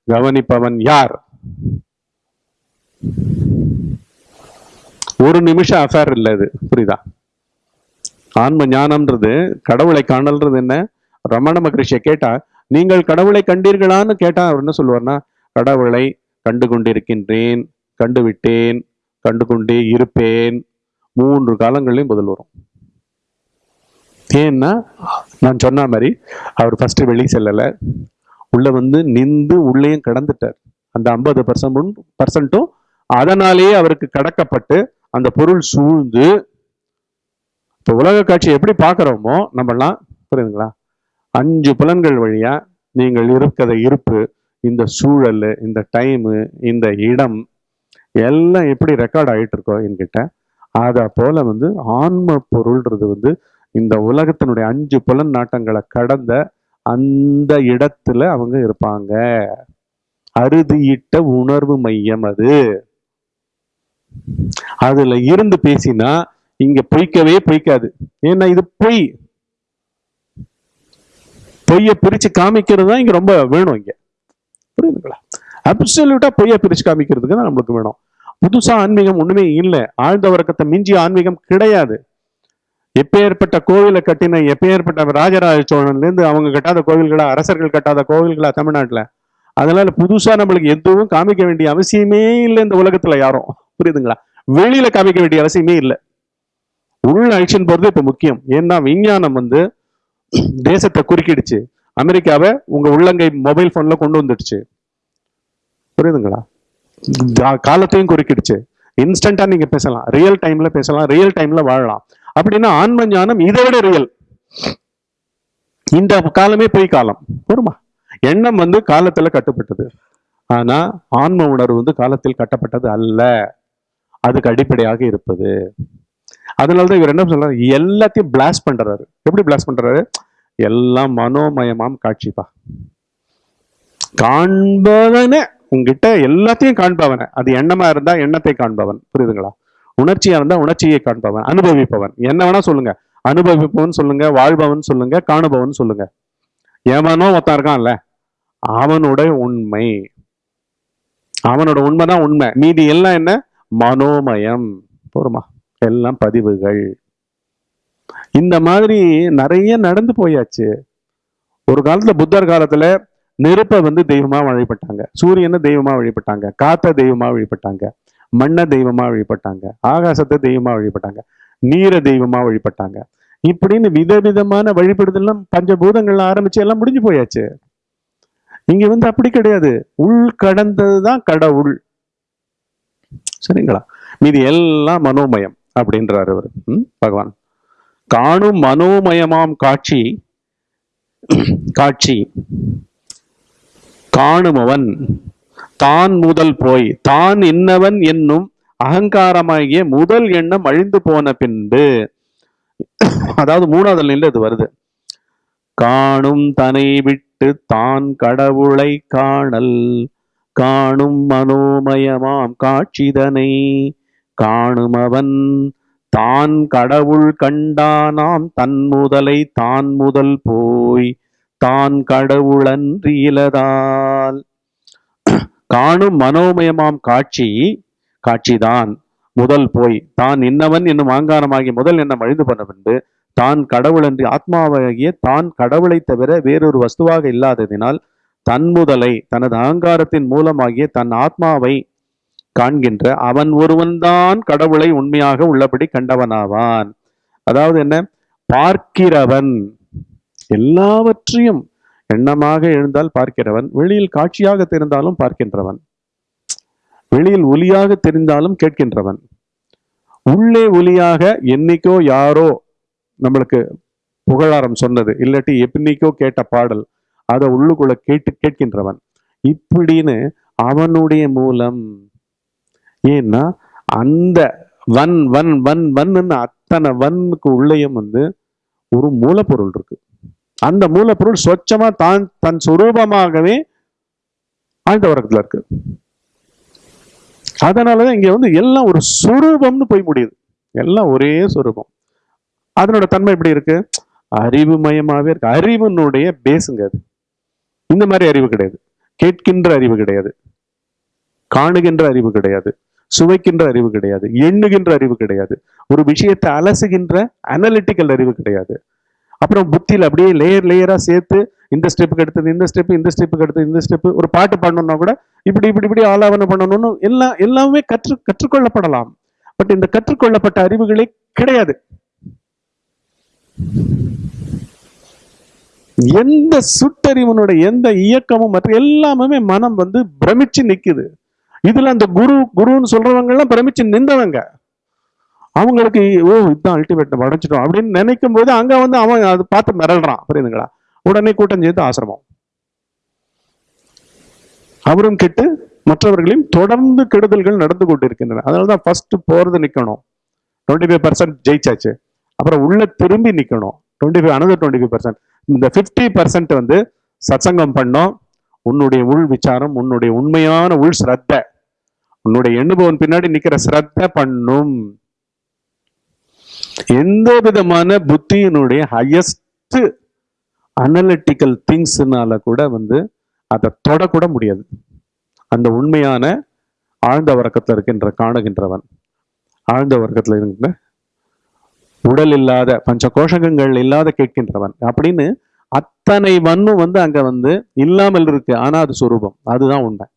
கவனிப்பவன் யார்? ஒரு நிமிஷம் அஃபேர் இல்லை இது. புரியுதா? ஆன்ம ஞானம்ன்றது கடவுளை காணல்றது என்ன? ரமண மகரிஷியை கேட்டா நீங்கள் கடவுளை கண்டீர்களான்னு கேட்டா அவர் என்ன சொல்லுவார்னா கடவுளை கண்டு கொண்டிருக்கின்றேன் கண்டுவிட்டேன் கண்டு கொண்டே இருப்பேன். மூன்று காலங்களையும் பதில் வரும். ஏன்னா நான் சொன்ன மாதிரி அவர் ஃபஸ்ட்டு வெளியே செல்லலை. உள்ளே வந்து நின்று உள்ளேயும் கடந்துட்டார். அந்த ஐம்பது பர்சன்ட் பர்சன்ட்டும் அதனாலேயே அவருக்கு கடக்கப்பட்டு அந்த பொருள் சூழ்ந்து இப்போ உலக காட்சி எப்படி பார்க்குறோமோ நம்மலாம் புரியுதுங்களா? அஞ்சு புலன்கள் வழியாக நீங்கள் இருக்கிற இருப்பு இந்த சூழல் இந்த டைமு இந்த இடம் எல்லாம் எப்படி ரெக்கார்ட் ஆகிட்டு இருக்கோ என்கிட்ட அதை போல் வந்து ஆன்ம பொருள்ன்றது வந்து இந்த உலகத்தினுடைய அஞ்சு புலன் நாட்டங்களை கடந்த அந்த இடத்துல அவங்க இருப்பாங்க. அறுதியிட்ட உணர்வு மையம் அது. அதுல இருந்து பேசினா இங்க பொய்க்கவே பொய்க்காது. ஏன்னா இது பொய். பொய்ய பிரிச்சு காமிக்கிறது தான் இங்க ரொம்ப வேணும் இங்க. புரியுதுங்களா? அப்சல்யூட்டா பொய்ய பிரிச்சு காமிக்கிறதுக்கு தான் நம்மளுக்கு வேணும். புதுசா ஆன்மீகம் ஒண்ணுமே இல்லை. ஆழ்ந்த வர்க்கத்தை மிஞ்சிய ஆன்மீகம் கிடையாது. எப்பேற்பட்ட கோவிலை கட்டின எப்பேற்பட்ட ராஜராஜ சோழன்லேருந்து அவங்க கட்டாத கோவில்களா அரசர்கள் கட்டாத கோவில்களா தமிழ்நாட்டில்? அதனால புதுசாக நம்மளுக்கு எதுவும் காமிக்க வேண்டிய அவசியமே இல்லை இந்த உலகத்தில் யாரும். புரியுதுங்களா? வெளியில காமிக்க வேண்டிய அவசியமே இல்லை. உள்ள ஆக்ஷன் போகிறது இப்போ முக்கியம். ஏன்னா விஞ்ஞானம் வந்து தேசத்தை குறுக்கிடுச்சு. அமெரிக்காவை உங்க உள்ளங்கை மொபைல் ஃபோனில் கொண்டு வந்துடுச்சு. புரியுதுங்களா? காலத்தையும் குறுக்கிடுச்சு. இன்ஸ்டன்டா நீங்க பேசலாம். ரியல் டைம்ல பேசலாம். ரியல் டைம்ல வாழலாம். அப்படின்னா ஆன்ம ஞானம் இதை விட ரியல் இந்த காலமே பொய் காலம். பொறுமா எண்ணம் வந்து காலத்துல கட்டுப்பட்டது. ஆனா ஆன்ம உணர்வு வந்து காலத்தில் கட்டப்பட்டது அல்ல. அதுக்கு அடிப்படையாக இருப்பது. அதனாலதான் இவர் என்ன சொல்றாரு? எல்லாத்தையும் பிளாஸ்ட் பண்றாரு. எப்படி பிளாஸ்ட் பண்றாரு? எல்லாம் மனோமயமாம் காட்சிப்பா. காண்பவனே. உங்ககிட்ட எல்லாத்தையும் காண்பவன. அது எண்ணமா இருந்தா எண்ணத்தை காண்பவன். புரியுதுங்களா? உணர்ச்சியா இருந்தா உணர்ச்சியை காண்பவன் அனுபவிப்பவன். என்ன வேணா சொல்லுங்க. அனுபவிப்பவன் சொல்லுங்க வாழ்பவன் சொல்லுங்க காணுபவன் சொல்லுங்க. ஏமானோ ஒருத்தன் இருக்கான்ல அவனோட உண்மை. அவனோட உண்மைதான் உண்மை. மீதி எல்லாம் என்ன? மனோமயம். போருமா? எல்லாம் பதிவுகள். இந்த மாதிரி நிறைய நடந்து போயாச்சு. ஒரு காலத்துல புத்தர் காலத்துல நெருப்பை வந்து தெய்வமா வழிபட்டாங்க. சூரியனை தெய்வமா வழிபட்டாங்க. காத்த தெய்வமா வழிபட்டாங்க. மண்ணை தெய்வமா வழிபட்டாங்க ஆகாசத்தை தெய்வமா வழிபட்டாங்க நீரை தெய்வமா வழிபட்டாங்க. இப்படின்னு விதவிதமான வழிபடுதெல்லாம் பஞ்சபூதங்கள்லாம் ஆரம்பிச்சு எல்லாம் முடிஞ்சு போயாச்சு. இங்க வந்து அப்படி கிடையாது. உள் கடந்ததுதான் கடவுள். சரிங்களா? மீதி எல்லாம் மனோமயம் அப்படின்றாரு அவர். பகவான். காணும் மனோமயமாம் காட்சி காட்சி. காணுமவன். தான் முதல் போய் தான் என்னவன் என்னும் அகங்காரமாகிய முதல் எண்ணம் அழிந்து போன பின்பு அதாவது மூணாவது நிலை இது வருது. காணும் தனை விட்டு தான் கடவுளை காணல் காணும் மனோமயமாம் காட்சிதனை காணும் அவன் தான் கடவுள் கண்டானாம் தன் முதலை தான் முதல் போய் தான் கடவுளன்றியிலதால் காணும் மனோமயமாம் காட்சி காட்சிதான். முதல் போய் தான் இன்னவன் என்னும் ஆங்காரமாகி முதல் எண்ணம் அழிந்து பண்ண பின்பு தான் கடவுளன்றி ஆத்மாவாகிய தான் கடவுளை தவிர வேறொரு வஸ்துவாக இல்லாததினால் தன் முதலை தனது அகங்காரத்தின் மூலமாகிய தன் ஆத்மாவை காண்கின்ற அவன் ஒருவன்தான் கடவுளை உண்மையாக உள்ளபடி கண்டவனாவான். அதாவது என்ன? பார்க்கிறவன். எல்லாவற்றையும் எண்ணமாக எழுந்தால் பார்க்கிறவன் வெளியில் காட்சியாக தெரிந்தாலும் பார்க்கின்றவன். வெளியில் ஒலியாக தெரிந்தாலும் கேட்கின்றவன். உள்ளே ஒலியாக என்னைக்கோ யாரோ நம்மளுக்கு புகழாரம் சொன்னது இல்லாட்டி எப்படிக்கோ கேட்ட பாடல் அதை உள்ளுக்குள்ள கேட்டு கேட்கின்றவன். இப்படின்னு அவனுடைய மூலம் ஏன்னா அந்த வன் வன் வன் வன்னு அத்தனை வன்னுக்கு உள்ளேயும் வந்து ஒரு மூலப்பொருள் இருக்கு. அந்த மூலப்பொருள் சொச்சமா தான் தன் சுரூபமாகவே ஆழ்ந்த உறக்கத்துல இருக்கு. அதனாலதான் இங்க வந்து எல்லாம் ஒரு சுரூபம்னு போய் முடியுது. எல்லாம் ஒரே சுரூபம். அதனோட தன்மை எப்படி இருக்கு? அறிவு மயமாவே இருக்கு. அறிவினுடைய பேசுங்க அது. இந்த மாதிரி அறிவு கிடையாது. கேட்கின்ற அறிவு கிடையாது. காணுகின்ற அறிவு கிடையாது. சுவைக்கின்ற அறிவு கிடையாது. எண்ணுகின்ற அறிவு கிடையாது. ஒரு விஷயத்தை அலசுகின்ற அனலிட்டிக்கல் அறிவு கிடையாது. அப்புறம் புத்தியில் அப்படியே லேயர் லேயரா சேர்த்து இந்த ஸ்டெப்புக்கு எடுத்தது இந்த ஸ்டெப் இந்த ஸ்டெப்புக்கு எடுத்தது இந்த ஸ்டெப் ஒரு பாட்டு பாடணும்னா கூட இப்படி இப்படி இப்படி ஆலாவணம் பண்ணணும்னு எல்லாம் எல்லாமே கற்று கற்றுக்கொள்ளப்படலாம். பட் இந்த கற்றுக்கொள்ளப்பட்ட அறிவுகளே கிடையாது. எந்த சுட்டறிவனுடைய எந்த இயக்கமும் மற்ற எல்லாமே மனம் வந்து பிரமிச்சு நிற்குது இதுல அந்த குரு குருன்னு சொல்றவங்க எல்லாம் பிரமிச்சு நின்றவங்க. அவங்களுக்கு ஓ இதுதான் அல்டிமேட் நம்ம அடைஞ்சிட்டோம். அப்படின்னு நினைக்கும் போது அங்க வந்து அவன் அதை பார்த்து மிரள்றான். புரியுதுங்களா? உடனே கூட்டம் சேர்த்து ஆசிரமம். அவரும் கெட்டு மற்றவர்களையும் தொடர்ந்து கெடுதல்கள் நடந்து கொண்டிருக்கின்றன. அதனாலதான் ஃபர்ஸ்ட் போறது நிக்கணும். டுவெண்ட்டி ஃபைவ் பர்சன்ட் ஜெயிச்சாச்சு. அப்புறம் உள்ள திரும்பி நிக்கணும். Twenty five another twenty five percent இந்த ஃபிஃப்டி பர்சன்ட் வந்து சத்சங்கம் பண்ணோம். உன்னுடைய உள் விசாரம் உன்னுடைய உண்மையான உள் ஸ்ரத்த உன்னுடைய எண்ணுபவன் பின்னாடி நிக்கிற ஸ்ரத்த பண்ணும். எந்த விதமான புத்தியினுடைய ஹையஸ்ட் அனலிட்டிக்கல் திங்ஸ்னால கூட வந்து அதை தொடக்கூட முடியாது. அந்த உண்மையான ஆழ்ந்த வர்க்கத்தில் இருக்கின்ற காணுகின்றவன் ஆழ்ந்த வர்க்கத்தில் இருக்கின்ற உடல் இல்லாத பஞ்ச கோஷகங்கள் இல்லாத கேட்கின்றவன் அப்படின்னு அத்தனை வன்னும் வந்து அங்க வந்து இல்லாமல் இருக்கு. ஆனா அது சுரூபம். அதுதான் உண்மை.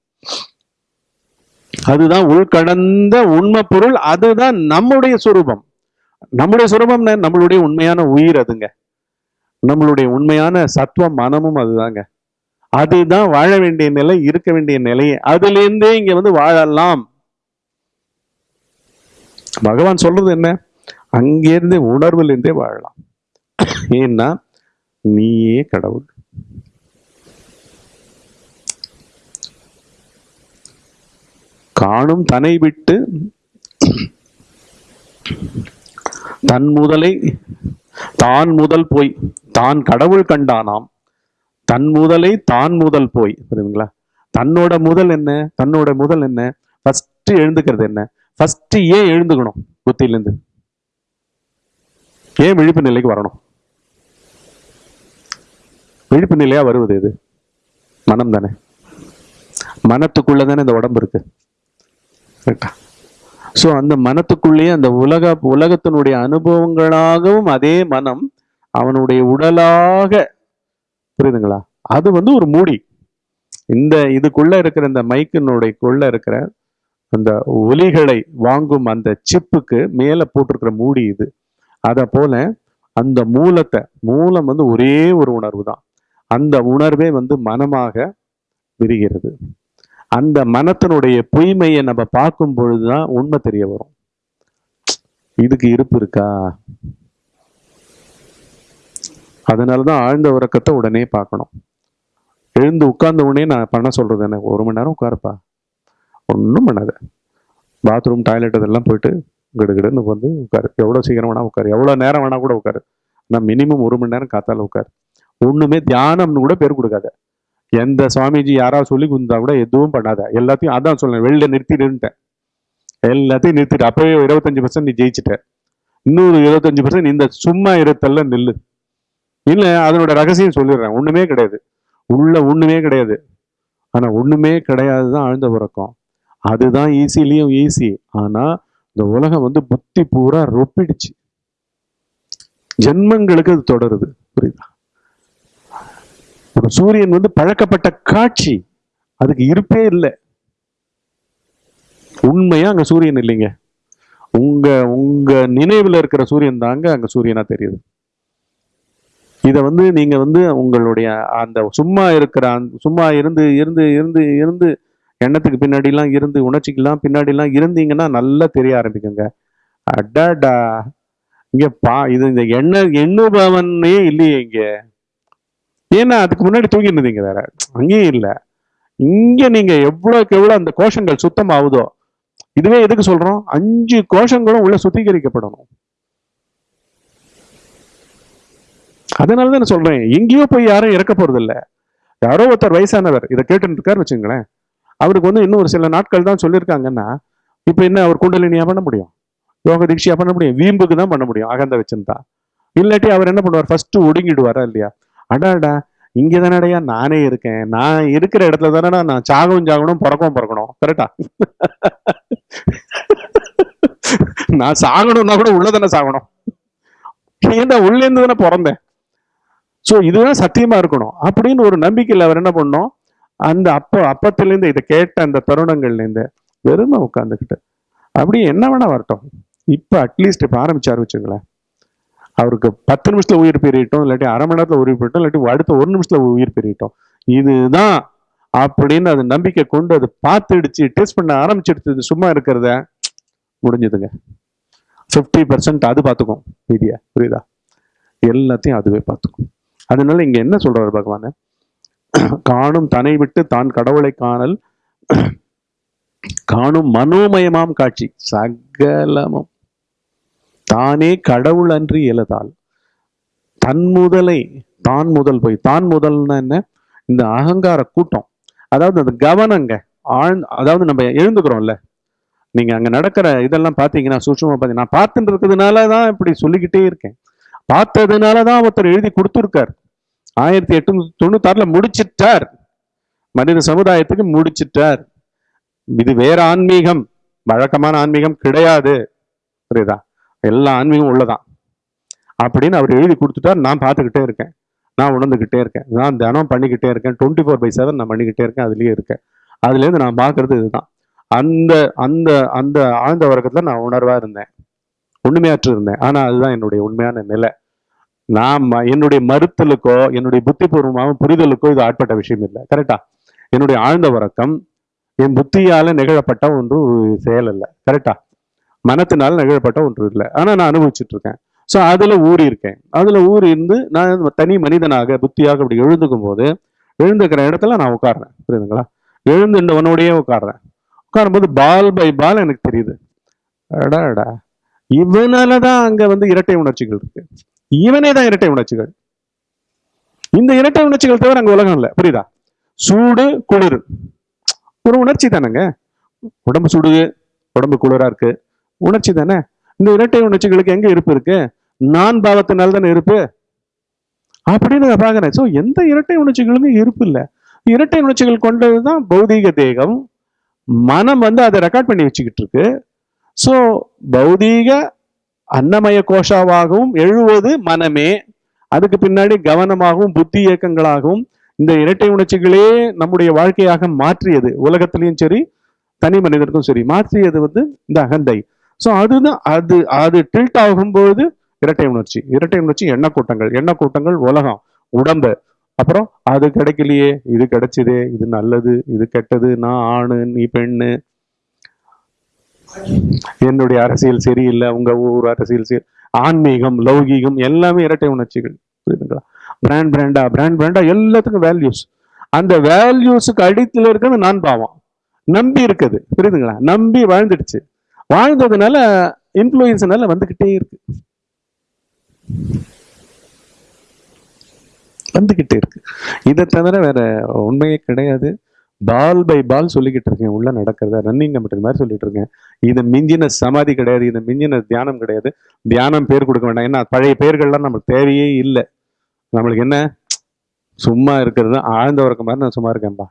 அதுதான் உள்கடந்த உண்மை பொருள். அதுதான் நம்முடைய சுரூபம். நம்முடைய சுரபம் நம்மளுடைய உண்மையான உயிர் அதுங்க. நம்மளுடைய உண்மையான சத்துவம் மனமும் அதுதாங்க. அதுதான் வாழ வேண்டிய நிலை இருக்க வேண்டிய நிலையே. அதுலேருந்தே இங்க வந்து வாழலாம். பகவான் சொல்றது என்ன? அங்கிருந்தே உணர்வுல இருந்தே வாழலாம். ஏன்னா நீயே கடவுள். காணும் தனை விட்டு தன் முதலை தான் முதல் போய் தான் கடவுள் கண்டானாம். தன் முதலை தான் முதல் போய் புரியுதுங்களா? தன்னோட முதல் என்ன? தன்னோட முதல் என்ன? ஃபர்ஸ்ட் எழுந்துக்கிறது என்ன? ஃபர்ஸ்ட் ஏன் எழுந்துக்கணும்? புத்தியிலேருந்து. ஏன் விழிப்பு நிலைக்கு வரணும்? விழிப்பு நிலையா வருவது எது மனம் தானே மனத்துக்குள்ள தானே இந்த உடம்பு இருக்கு? கரெக்டா ஸோ அந்த மனத்துக்குள்ளேயே அந்த உலக உலகத்தினுடைய அனுபவங்களாகவும் அதே மனம் அவனுடைய உடலாக புரியுதுங்களா? அது வந்து ஒரு மூடி. இந்த இதுக்குள்ள இருக்கிற இந்த மைக்கினுடையக்குள்ள இருக்கிற அந்த ஒலிகளை வாங்கும் அந்த சிப்புக்கு மேலே போட்டிருக்கிற மூடி இது. அதை போல அந்த மூலத்தை மூலம் வந்து ஒரே ஒரு உணர்வு தான் அந்த உணர்வே வந்து மனமாக விரிகிறது. அந்த மனத்தினுடைய பொய்மையை நம்ம பார்க்கும் பொழுதுதான் உண்மை தெரிய வரும். இதுக்கு இருப்பு இருக்கா? அதனாலதான் ஆழ்ந்த உறக்கத்தை உடனே பார்க்கணும். எழுந்து உட்கார்ந்த உடனே நான் பண்ண சொல்றது என்ன? ஒரு மணி நேரம் உட்காருப்பா. ஒன்றும் பண்ணாத. பாத்ரூம் டாய்லெட் இதெல்லாம் போயிட்டு கிடுகிடுன்னு வந்து உட்காரு. எவ்வளோ சீக்கிரம் வேணால் உட்காரு. எவ்வளோ நேரம் வேணால் கூட உட்காரு. ஆனால் மினிமம் ஒரு மணி நேரம் காத்தால உட்காரு. ஒன்றுமே தியானம்னு கூட பேர் கொடுக்காத. எந்த சுவாமிஜி யாராவது சொல்லி கொடுத்தா கூட எதுவும் பண்ணாத. எல்லாத்தையும் அதான் சொல்றேன். வெளில நிறுத்திடுன்ட்டேன் எல்லாத்தையும் நிறுத்திட்டு அப்பவே இருபத்தஞ்சு பர்சன்ட் நீ ஜெயிச்சிட்ட. இன்னொரு இருபத்தஞ்சு பர்சன்ட் இந்த சும்மா இருத்தல்ல நில்லு. இல்லை அதனோட ரகசியம் சொல்லிடுறேன். ஒண்ணுமே கிடையாது. உள்ள ஒண்ணுமே கிடையாது. ஆனா ஒண்ணுமே கிடையாது தான் ஆழ்ந்த உறக்கம். அதுதான் ஈஸிலையும் ஈஸி ஆனா இந்த உலகம் வந்து புத்தி பூரா ரொப்பிடுச்சு. ஜென்மங்களுக்கு அது தொடருது. புரியுதா? ஒரு சூரியன் வந்து பழக்கப்பட்ட காட்சி. அதுக்கு இருப்பே இல்லை. உண்மையா அங்க சூரியன் இல்லைங்க? உங்க உங்க நினைவுல இருக்கிற சூரியன் தாங்க அங்க சூரியனா தெரியுது. இதை வந்து நீங்க வந்து உங்களுடைய அந்த சும்மா இருக்கிற சும்மா இருந்து இருந்து இருந்து இருந்து எண்ணத்துக்கு பின்னாடிலாம் இருந்து உணர்ச்சிக்கெல்லாம் பின்னாடிலாம் இருந்தீங்கன்னா நல்லா தெரிய ஆரம்பிக்குங்க. அடாடா. இங்க பா இது இந்த எண்ண எண்ணுபவனே இல்லையே இங்கே. ஏன்னா அதுக்கு முன்னாடி தூங்கிட்டு இருந்தீங்க வேற. அங்கேயும் இல்ல. இங்க நீங்க எவ்வளோக்கு எவ்வளவு அந்த கோஷங்கள் சுத்தம் ஆகுதோ இதுவே எதுக்கு சொல்றோம்? அஞ்சு கோஷங்களும் உள்ள சுத்திகரிக்கப்படணும். அதனால தான் நான் சொல்றேன். எங்கேயோ போய் யாரும் இறக்க போறது இல்ல யாரோ ஒருத்தர் வயசானவர் இதை கேட்டுட்டு இருக்காரு வச்சுங்களேன் அவருக்கு வந்து இன்னும் ஒரு சில நாட்கள் தான் சொல்லியிருக்காங்கன்னா இப்ப என்ன அவர் குண்டலினியா பண்ண முடியும்? யோக தீட்சியாக பண்ண முடியும்? வீம்புக்கு தான் பண்ண முடியும் அகந்த வச்சிருந்தா. இல்லாட்டி அவர் என்ன பண்ணுவார்? ஃபர்ஸ்ட் ஒடுங்கிடுவாரா இல்லையா? அடாடா இங்கே தானடையா நானே இருக்கேன். நான் இருக்கிற இடத்துல தானடா நான் சாகவும் சாகணும் பிறக்கவும் பிறக்கணும். கரெக்டா நான் சாகணும்னா கூட உள்ளதானே சாகணும். ஏன்டா உள்ளேருந்து தானே பிறந்தேன்? ஸோ இதுதான் சத்தியமா இருக்கணும். அப்படின்னு ஒரு நம்பிக்கையில் அவர் என்ன பண்ணோம்? அந்த அப்போ அப்பத்திலேருந்து இதை கேட்ட அந்த தருணங்கள்லேருந்து வெறுமை உட்காந்துக்கிட்டு அப்படியே என்ன வேணா வரட்டும். இப்போ அட்லீஸ்ட் இப்போ ஆரம்பிச்சாரு வச்சுங்களேன் அவருக்கு பத்து நிமிஷத்தில் உயிர் பெரியட்டும் இல்லாட்டி அரை மணி நேரத்தில் உயிர் பெரியட்டும் இல்லாட்டி அடுத்த ஒரு நிமிஷத்தில் உயிர் பெரியட்டும் இதுதான் அப்படின்னு அது நம்பிக்கை கொண்டு அதை பார்த்துடுச்சு டெஸ்ட் பண்ண ஆரம்பிச்சிடுச்சு சும்மா இருக்கிறத. முடிஞ்சதுங்க. ஃபிஃப்டி பர்சன்ட் அது பார்த்துக்கும். மீதியா புரியுதா? எல்லாத்தையும் அதுவே பார்த்துக்கும். அதனால இங்கே என்ன சொல்கிறார் பகவான்? காணும் தன்னை விட்டு தான் கடவுளை காணல் காணும் மனோமயமாம் காட்சி சகலமும். தானே கடவுள் அன்றி இயலதால் தன் முதலை தான் முதல் போய் தான் முதல்னா என்ன? இந்த அகங்கார கூட்டம். அதாவது அந்த கவனங்க ஆழ்ந்து அதாவது நம்ம எழுந்துக்கிறோம்ல. நீங்க அங்க நடக்கிற இதெல்லாம் பாத்தீங்கன்னா சூட்சமா பாத்தீங்க நான் பார்த்துட்டு இருக்கிறதுனால தான் இப்படி சொல்லிக்கிட்டே இருக்கேன். பார்த்ததுனால தான் ஒருத்தர் எழுதி கொடுத்துருக்கார். ஆயிரத்தி எட்நூத்தி தொண்ணூத்தாறுல முடிச்சிட்டார். மனித சமுதாயத்துக்கு முடிச்சிட்டார். இது வேற ஆன்மீகம். வழக்கமான ஆன்மீகம் கிடையாது. புரியுதா? எல்லா ஆன்மீகம் உள்ளதான். அப்படின்னு அவர் எழுதி கொடுத்துட்டார் நான் பார்த்துக்கிட்டே இருக்கேன். நான் உணர்ந்துக்கிட்டே இருக்கேன். நான் தினம் பண்ணிக்கிட்டே இருக்கேன். டுவெண்ட்டி ஃபோர் பை செவன் நான் பண்ணிக்கிட்டே இருக்கேன். அதுலேயே இருக்கேன். அதுலேருந்து நான் பார்க்கறது இதுதான். அந்த அந்த அந்த ஆழ்ந்த வர்க்கத்தில் நான் உணர்வாக இருந்தேன். உண்மையாற்று இருந்தேன். ஆனால் அதுதான் என்னுடைய உண்மையான நிலை. நான் என்னுடைய மறுத்தலுக்கோ என்னுடைய புத்திபூர்வமான புரிதலுக்கோ இது ஆட்பட்ட விஷயம் இல்லை. கரெக்டா என்னுடைய ஆழ்ந்த உறக்கம் என் புத்தியால நிகழப்பட்ட ஒன்று செயல் இல்லை கரெக்டா மனத்தினால் நிகழப்பட்ட ஒன்று இல்லை. ஆனால் நான் அனுபவிச்சுட்டு இருக்கேன் ஸோ அதில் ஊறி இருக்கேன் அதுல ஊறி இருந்து நான் தனி மனிதனாக புத்தியாக அப்படி எழுந்துக்கும் போது எழுந்துக்கிற இடத்துல நான் உட்காடுறேன் புரியுதுங்களா? எழுந்து எழுந்துட்டவனோடயே உட்காடுறேன் உட்காரும்போது பால் பை பால் எனக்கு தெரியுது. அடாடா. இவனாலதான் அங்கே வந்து இரட்டை உணர்ச்சிகள் இருக்கு. இவனே தான் இரட்டை உணர்ச்சிகள். இந்த இரட்டை உணர்ச்சிகள் தவிர அங்கே உலகம் இல்லை. புரியுதா? சூடு குளிர். ஒரு உணர்ச்சி தானேங்க. உடம்பு சுடுது உடம்பு குளிரா இருக்கு. உணர்ச்சி தானே? இந்த இரட்டை உணர்ச்சிகளுக்கு எங்க இருப்பு இருக்கு? நான் பாவத்தினால் தானே இருப்பு? அப்படின்னு நான் பாக்குறேன் ஸோ எந்த இரட்டை உணர்ச்சிகளுமே இருப்பு இல்லை. இரட்டை உணர்ச்சிகள் கொண்டதுதான் பௌதீக தேகம். மனம் வந்து அதை ரெக்கார்ட் பண்ணி வச்சுக்கிட்டு இருக்கு. ஸோ பௌதீக அன்னமய கோஷாவாகவும் எழுவது மனமே. அதுக்கு பின்னாடி கவனமாகவும் புத்தி இயக்கங்களாகவும் இந்த இரட்டை உணர்ச்சிகளே நம்முடைய வாழ்க்கையாக மாற்றியது. உலகத்திலையும் சரி தனி மனிதனுக்கும் சரி மாற்றியது வந்து இந்த அகந்தை. ஸோ அதுதான் அது அது டில்ட் ஆகும்போது இரட்டை உணர்ச்சி. இரட்டை உணர்ச்சி எண்ணக்கூட்டங்கள் எண்ணக்கூட்டங்கள் உலகம் உடம்பு. அப்புறம் அது கிடைக்கலையே இது கிடைச்சதே இது நல்லது இது கெட்டது நான் ஆணு நீ பெண்ணு. என்னுடைய அரசியல் சரியில்லை உங்க ஊர் அரசியல் சரி ஆன்மீகம் லௌகீகம் எல்லாமே இரட்டை உணர்ச்சிகள். புரியுதுங்களா? பிராண்ட் பிராண்டா பிராண்ட் பிராண்டா எல்லாத்துக்கும் வேல்யூஸ் அந்த வேல்யூஸுக்கு அடித்துல இருக்கிறது நான் பாவம். நம்பி இருக்குது. புரியுதுங்களா? நம்பி வாழ்ந்துடுச்சு. வாழ்ந்ததுனால இன்ஃப்ளூயன்ஸ்னால வந்துக்கிட்டே இருக்கு. வந்துக்கிட்டே இருக்கு. இதை தவிர வேற உண்மையே கிடையாது. பால் பை பால் சொல்லிக்கிட்டு இருக்கேன். உள்ள நடக்கிறத? ரன்னிங் கம்பெனி மாதிரி சொல்லிட்டு இருக்கேன். இது மிஞ்சின சமாதி கிடையாது. இது மிஞ்சின தியானம் கிடையாது. தியானம் பேர் கொடுக்க வேண்டாம். ஏன்னா பழைய பேர்கள்லாம் நமக்கு தேவையே இல்லை. நம்மளுக்கு என்ன? சும்மா இருக்கிறது ஆழ்ந்த உறக்க மாதிரி நான் சும்மா இருக்கேன்ப்பா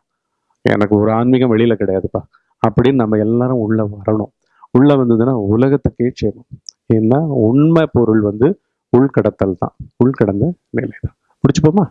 எனக்கு ஒரு ஆன்மீகம் வெளியில கிடையாதுப்பா. அப்படின்னு நம்ம எல்லாரும் உள்ள வரணும். உள்ளே வந்ததுன்னா உலகத்துக்கே சேரும் ஏன்னா உண்மை பொருள் வந்து உள்கடத்தல் தான். உள்கடந்த நிலை தான். பிடிச்சுப்போமா